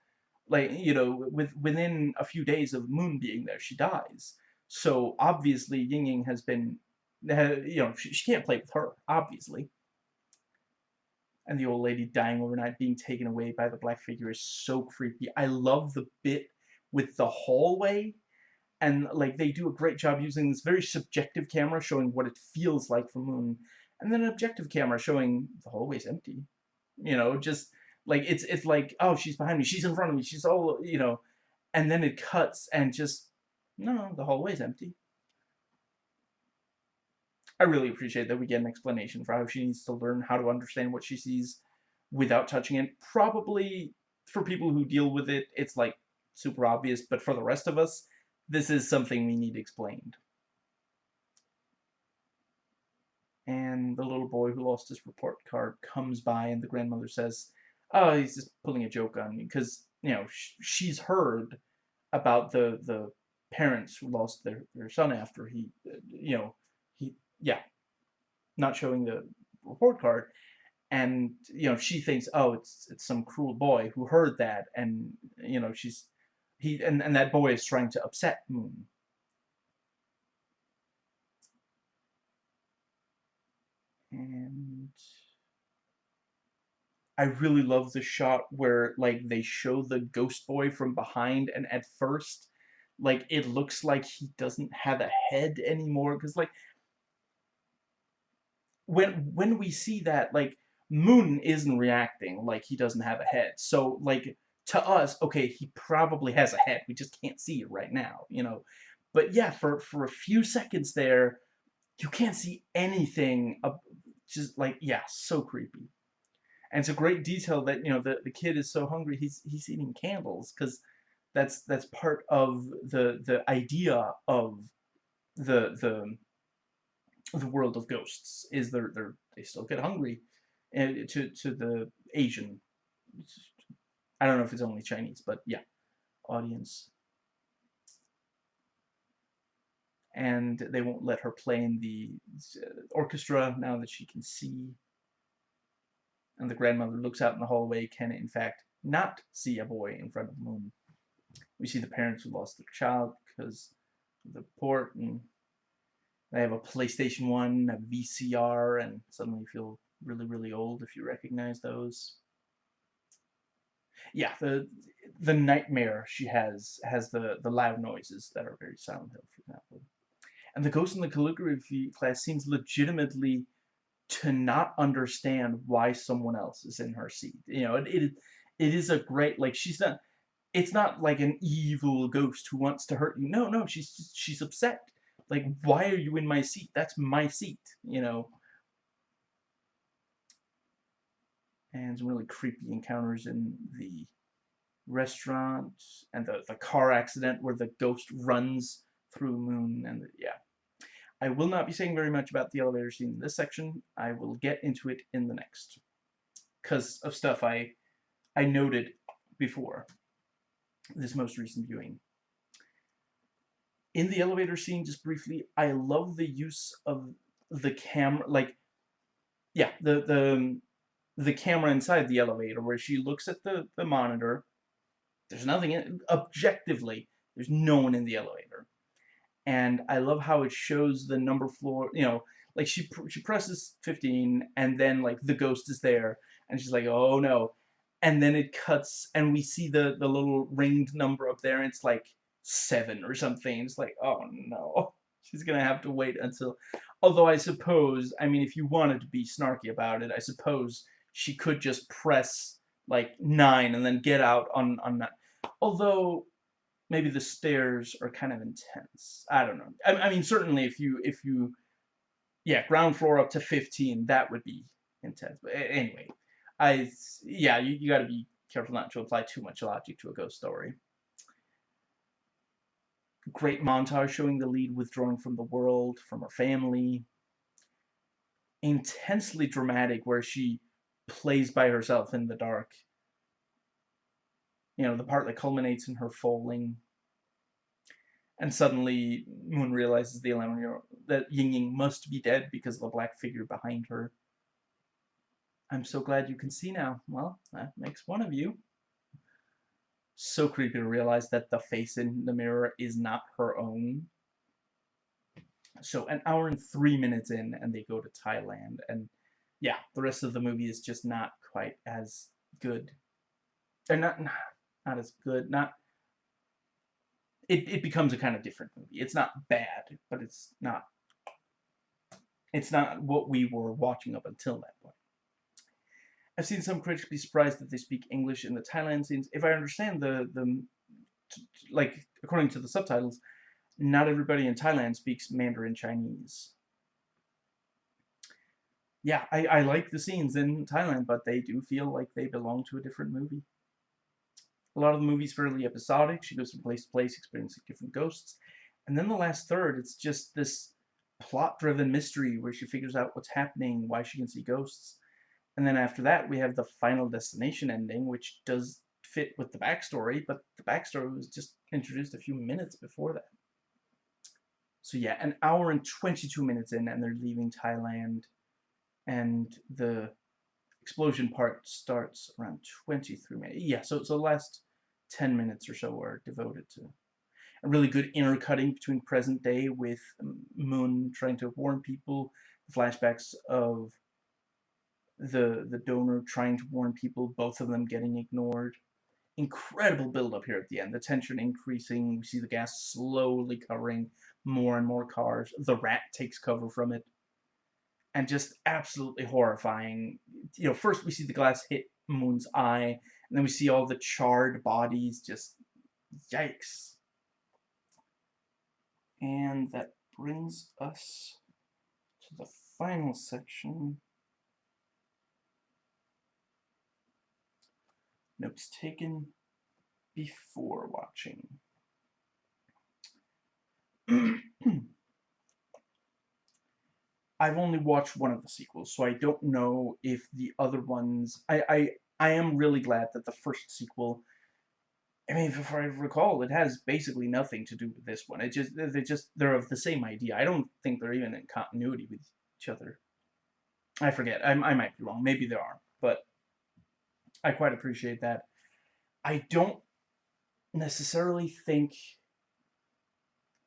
like you know with within a few days of Moon being there she dies. So obviously Ying Ying has been you know she, she can't play with her obviously. And the old lady dying overnight being taken away by the black figure is so creepy. I love the bit with the hallway. And like they do a great job using this very subjective camera showing what it feels like for Moon and then an objective camera showing the hallway's empty. You know just like it's it's like oh she's behind me, she's in front of me, she's all you know, and then it cuts and just no, the hallway's empty. I really appreciate that we get an explanation for how she needs to learn how to understand what she sees without touching it. Probably for people who deal with it, it's like super obvious, but for the rest of us, this is something we need explained. And the little boy who lost his report card comes by and the grandmother says, oh, he's just pulling a joke on me because you know sh she's heard about the the parents who lost their their son after he, you know, he yeah, not showing the report card, and you know she thinks oh it's it's some cruel boy who heard that and you know she's he and, and that boy is trying to upset Moon. And I really love the shot where like they show the ghost boy from behind and at first like it looks like he doesn't have a head anymore because like when when we see that like Moon isn't reacting like he doesn't have a head. So like to us okay he probably has a head we just can't see it right now you know? But yeah for for a few seconds there you can't see anything just like yeah so creepy and it's a great detail that you know the, the kid is so hungry he's he's eating candles because that's that's part of the the idea of the the the world of ghosts is they're, they're they still get hungry and eh, to to the Asian I don't know if it's only Chinese but yeah audience. And they won't let her play in the uh, orchestra now that she can see and the grandmother looks out in the hallway can in fact not see a boy in front of the Moon we see the parents who lost their child because of the port and they have a PlayStation 1, a VCR, and suddenly feel really, really old if you recognize those. Yeah, the the nightmare she has has the, the loud noises that are very Silent Hill, for example. And the ghost in the calligraphy class seems legitimately to not understand why someone else is in her seat. You know, it, it, it is a great, like, she's not, it's not like an evil ghost who wants to hurt you. No, no, she's, she's upset like, why are you in my seat? That's my seat, you know. And some really creepy encounters in the restaurant and the, the car accident where the ghost runs through Moon and the, yeah. I will not be saying very much about the elevator scene in this section. I will get into it in the next. Because of stuff I I noted before this most recent viewing in the elevator scene, just briefly, I love the use of the camera, like, yeah, the, the, um, the camera inside the elevator, where she looks at the, the monitor, there's nothing, in, objectively, there's no one in the elevator. And I love how it shows the number floor, you know, like she she presses 15 and then like the ghost is there and she's like oh no and then it cuts and we see the the little ringed number up there and it's like seven or something. It's like, oh no, she's gonna have to wait until. Although I suppose, I mean, if you wanted to be snarky about it, I suppose she could just press like nine and then get out on on that. Although maybe the stairs are kind of intense. I don't know. I, I mean, certainly if you if you yeah ground floor up to 15 that would be intense. But anyway, I yeah you, you got to be careful not to apply too much logic to a ghost story great montage showing the lead withdrawing from the world, from her family. Intensely dramatic where she plays by herself in the dark. You know, the part that culminates in her falling. And suddenly, Moon realizes the 11 year old that Ying must be dead because of the black figure behind her. I'm so glad you can see now. Well, that makes one of you so creepy to realize that the face in the mirror is not her own. So an hour and three minutes in, and they go to Thailand, and yeah, the rest of the movie is just not quite as good. They're not, not as good, not, it, it becomes a kind of different movie. It's not bad, but it's not, it's not what we were watching up until that point. I've seen some critics be surprised that they speak English in the Thailand scenes. If I understand the, the like, according to the subtitles, not everybody in Thailand speaks Mandarin Chinese. Yeah, I, I like the scenes in Thailand, but they do feel like they belong to a different movie. A lot of the movie's fairly episodic. She goes from place to place, experiencing different ghosts. And then the last third, it's just this plot-driven mystery where she figures out what's happening, why she can see ghosts. And then after that, we have the Final Destination ending, which does fit with the backstory, but the backstory was just introduced a few minutes before that. So yeah, an hour and 22 minutes in, and they're leaving Thailand, and the explosion part starts around 23 minutes. Yeah, so, so the last 10 minutes or so are devoted to a really good intercutting between present day with Moon trying to warn people, flashbacks of the the donor trying to warn people, both of them getting ignored. Incredible build up here at the end. The tension increasing. We see the gas slowly covering more and more cars. The rat takes cover from it. And just absolutely horrifying. You know, first we see the glass hit Moon's eye, and then we see all the charred bodies. Just yikes. And that brings us to the final section. Notes taken before watching. I've only watched one of the sequels, so I don't know if the other ones... I, I, I am really glad that the first sequel I mean, if I recall, it has basically nothing to do with this one. It just they just they're of the same idea. I don't think they're even in continuity with each other. I forget. I, I might be wrong. Maybe they are, but I quite appreciate that. I don't necessarily think.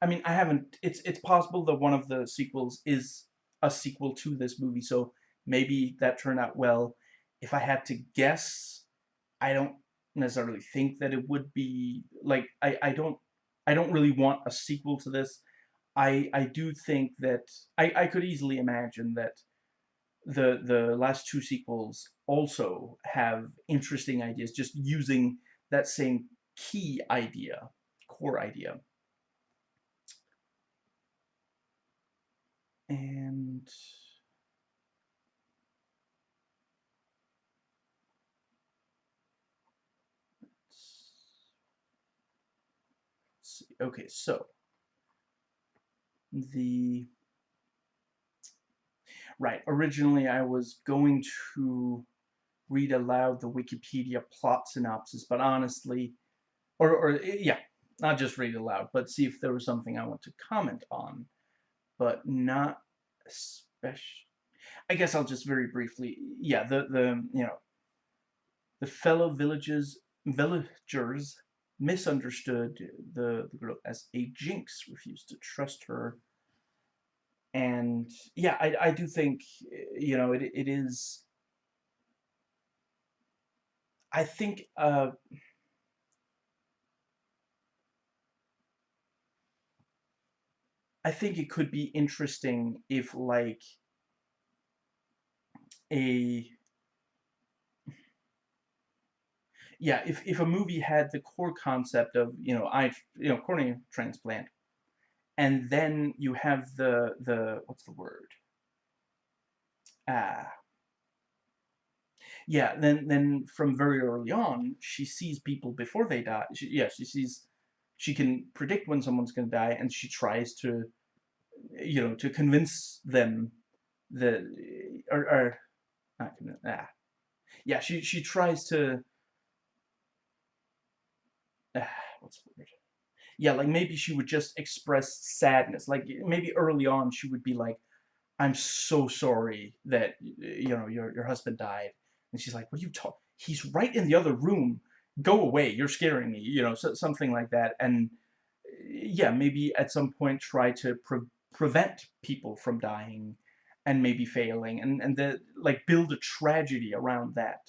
I mean, I haven't. It's it's possible that one of the sequels is a sequel to this movie, so maybe that turned out well. If I had to guess, I don't necessarily think that it would be like I, I don't I don't really want a sequel to this. I I do think that I, I could easily imagine that the the last two sequels also have interesting ideas just using that same key idea, core idea. And Okay, so the right originally I was going to read aloud the Wikipedia plot synopsis, but honestly, or or eh, yeah, not just read aloud, but see if there was something I want to comment on, but not especially. I guess I'll just very briefly, yeah, the the you know, the fellow villages villagers misunderstood the, the girl as a jinx, refused to trust her. And yeah, I, I do think, you know, it, it is, I think, uh, I think it could be interesting if, like, a yeah, if, if a movie had the core concept of, you know, I, you know, cornea transplant, and then you have the, the, what's the word? Ah. Yeah, then, then from very early on, she sees people before they die. She, yeah, she sees, she can predict when someone's going to die, and she tries to, you know, to convince them that, or, or not convince, ah. Yeah, she, she tries to Ah, what's the word? Yeah, like maybe she would just express sadness. Like maybe early on she would be like, "I'm so sorry that you know your your husband died," and she's like, "What are you talking? He's right in the other room. Go away! You're scaring me." You know, so, something like that. And yeah, maybe at some point try to pre prevent people from dying and maybe failing and and the like build a tragedy around that.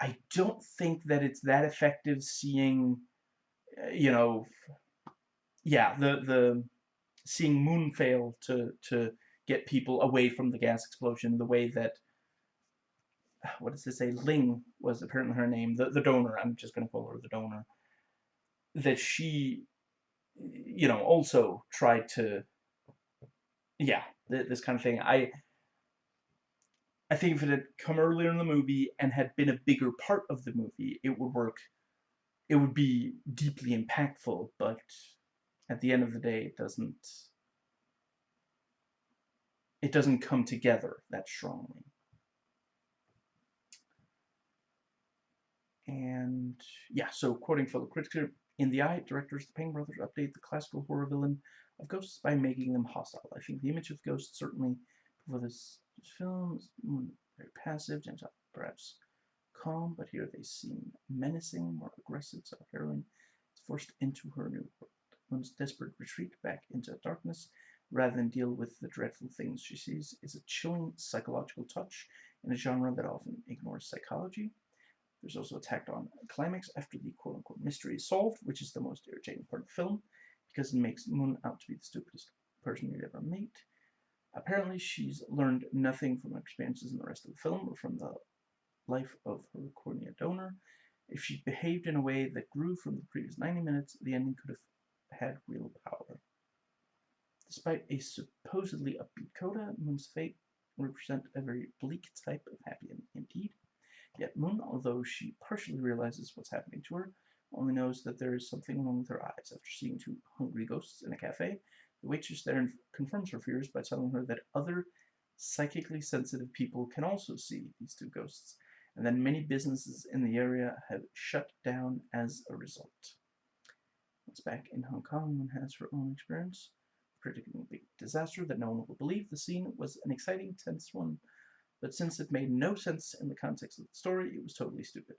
I don't think that it's that effective seeing you know, yeah, the the seeing Mun fail to to get people away from the gas explosion, the way that what does it say? Ling was apparently her name, the the donor. I'm just going to call her the donor. That she, you know, also tried to, yeah, this kind of thing. I. I think if it had come earlier in the movie and had been a bigger part of the movie, it would work it would be deeply impactful, but at the end of the day, it doesn't it doesn't come together that strongly. And yeah, so quoting fellow critics here, in the eye, directors the Pang brothers update the classical horror villain of ghosts by making them hostile. I think the image of ghosts certainly for this film is hmm, very passive, gentle, perhaps calm, but here they seem menacing, more aggressive, so heroine is forced into her new world. One's desperate retreat back into darkness, rather than deal with the dreadful things she sees, is a chilling psychological touch in a genre that often ignores psychology. There's also a tacked on climax after the quote-unquote mystery is solved, which is the most irritating part of the film, because it makes Mun out to be the stupidest person you'd ever meet. Apparently, she's learned nothing from her experiences in the rest of the film or from the life of her cornea donor. If she behaved in a way that grew from the previous 90 minutes, the ending could have had real power. Despite a supposedly upbeat coda, Mun's fate represent a very bleak type of happy ending indeed. Yet Mun, although she partially realizes what's happening to her, only knows that there is something wrong with her eyes. After seeing two hungry ghosts in a cafe, the waitress there confirms her fears by telling her that other psychically sensitive people can also see these two ghosts, and that many businesses in the area have shut down as a result. Once back in Hong Kong, Mun has her own experience predicting a big disaster that no one will believe. The scene was an exciting, tense one, but since it made no sense in the context of the story, it was totally stupid.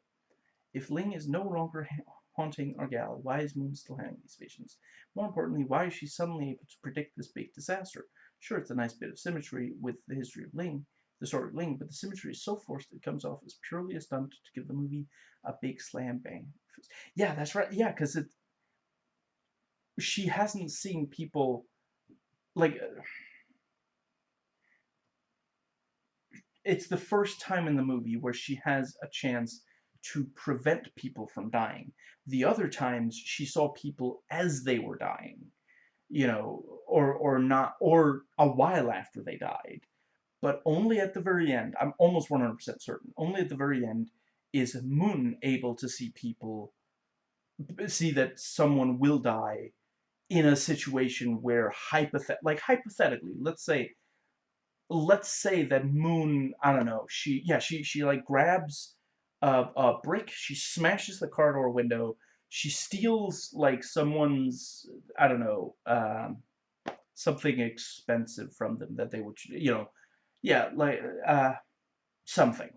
If Ling is no longer haunting Argyle, why is Mun still having these visions? More importantly, why is she suddenly able to predict this big disaster? Sure, it's a nice bit of symmetry with the history of Ling, story of Ling, but the symmetry is so forced it comes off as purely a stunt to give the movie a big slam bang. Yeah, that's right. Yeah, because it she hasn't seen people like it's the first time in the movie where she has a chance to prevent people from dying. The other times she saw people as they were dying, you know, or or not or a while after they died. But only at the very end, I'm almost 100% certain, only at the very end is Mun able to see people see that someone will die in a situation where hypothet like hypothetically, let's say let's say that Mun, I don't know, she yeah, she she like grabs a, a brick, she smashes the car door window, she steals like someone's I don't know, um, something expensive from them that they would you know, yeah, like uh something.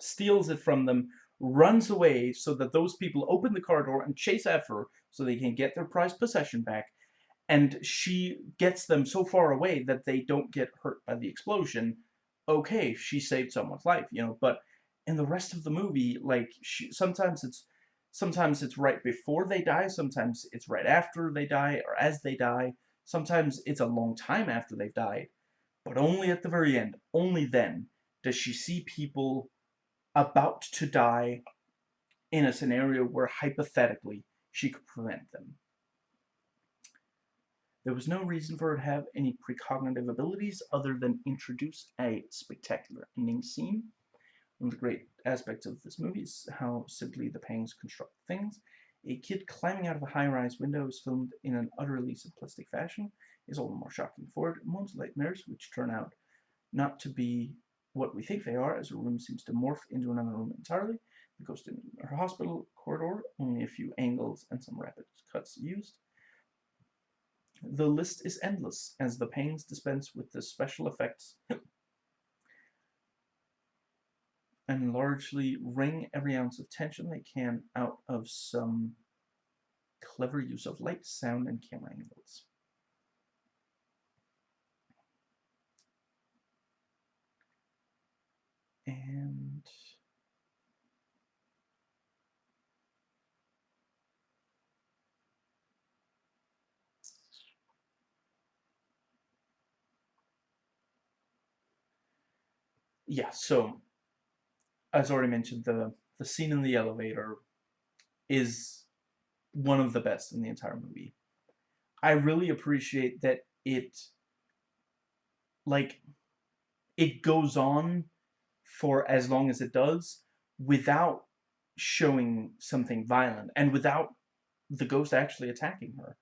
Steals it from them, runs away so that those people open the car door and chase after her so they can get their prized possession back. And she gets them so far away that they don't get hurt by the explosion. Okay, she saved someone's life, you know, but in the rest of the movie, like, she, sometimes it's sometimes it's right before they die, sometimes it's right after they die, or as they die, sometimes it's a long time after they've died, but only at the very end, only then, does she see people about to die in a scenario where hypothetically she could prevent them. There was no reason for her to have any precognitive abilities other than introduce a spectacular ending scene. One of the great aspects of this movie is how simply the Pangs construct things. A kid climbing out of a high-rise window is filmed in an utterly simplistic fashion, is all the more shocking for it. Mun's nightmares, which turn out not to be what we think they are, as a room seems to morph into another room entirely. The ghost in her hospital corridor, only a few angles and some rapid cuts used. The list is endless, as the Pangs dispense with the special effects and largely wring every ounce of tension they can out of some clever use of light, sound, and camera angles. And yeah so as already mentioned the the scene in the elevator is one of the best in the entire movie. I really appreciate that it like it goes on for as long as it does without showing something violent and without the ghost actually attacking her.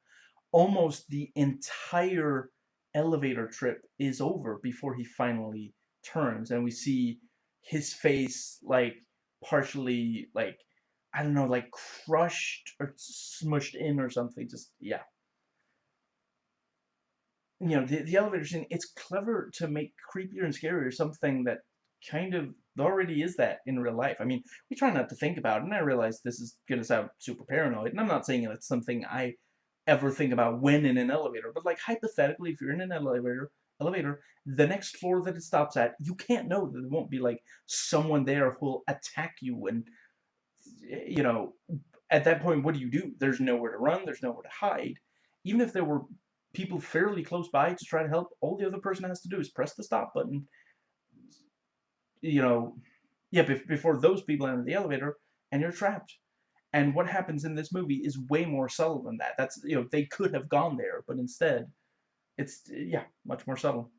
Almost the entire elevator trip is over before he finally turns and we see his face like partially like I don't know like crushed or smushed in or something just yeah you know the, the elevator scene it's clever to make creepier and scarier something that kind of already is that in real life. I mean, we try not to think about it, and I realize this is going to sound super paranoid, and I'm not saying it's something I ever think about when in an elevator, but like hypothetically, if you're in an elevator, elevator, the next floor that it stops at, you can't know that there won't be like someone there who'll attack you and you know, at that point, what do you do? There's nowhere to run, there's nowhere to hide. Even if there were people fairly close by to try to help, all the other person has to do is press the stop button. You know, yeah, before those people enter the elevator, and you're trapped. And what happens in this movie is way more subtle than that. That's, you know, they could have gone there, but instead, it's, yeah, much more subtle.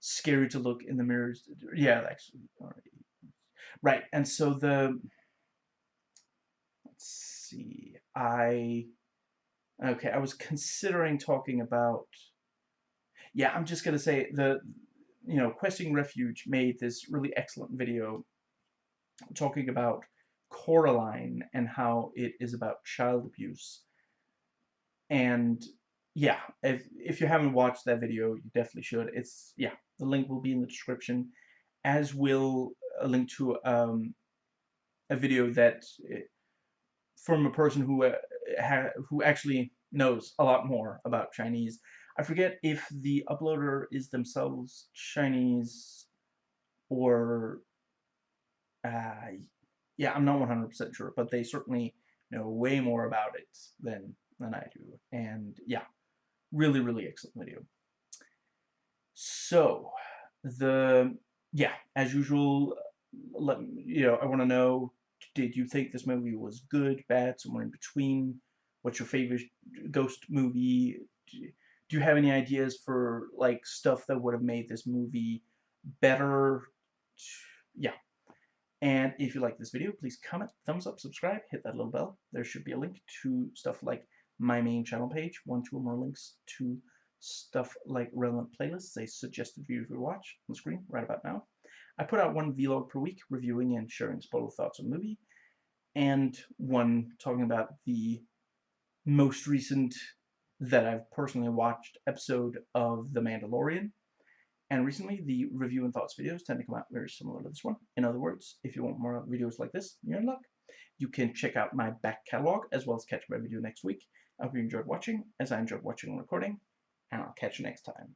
Scary to look in the mirrors. Yeah, actually. Right, and so the, let's see, I, okay, I was considering talking about, yeah, I'm just going to say the, you know, Questing Refuge made this really excellent video talking about Coraline and how it is about child abuse. And yeah, if, if you haven't watched that video, you definitely should. It's, yeah, the link will be in the description, as will a link to um, a video that, eh, from a person who, uh, who actually knows a lot more about Chinese. I forget if the uploader is themselves Chinese or uh, yeah, I'm not 100% sure, but they certainly know way more about it than, than I do. And yeah, really, really excellent video. So, the, yeah, as usual, let you know, I want to know, did you think this movie was good, bad, somewhere in between? What's your favorite ghost movie? Do you have any ideas for, like, stuff that would have made this movie better? Yeah, and if you like this video, please comment, thumbs up, subscribe, hit that little bell. There should be a link to stuff like my main channel page, one, two, or more links to stuff like relevant playlists, a suggested video to watch on the screen right about now. I put out one vlog per week reviewing and sharing spoiler thoughts on movie, and one talking about the most recent that I've personally watched episode of The Mandalorian. And recently, the review and thoughts videos tend to come out very similar to this one. In other words, if you want more videos like this, you're in luck. You can check out my back catalog, as well as catch my video next week. I hope you enjoyed watching, as I enjoyed watching and recording, and I'll catch you next time.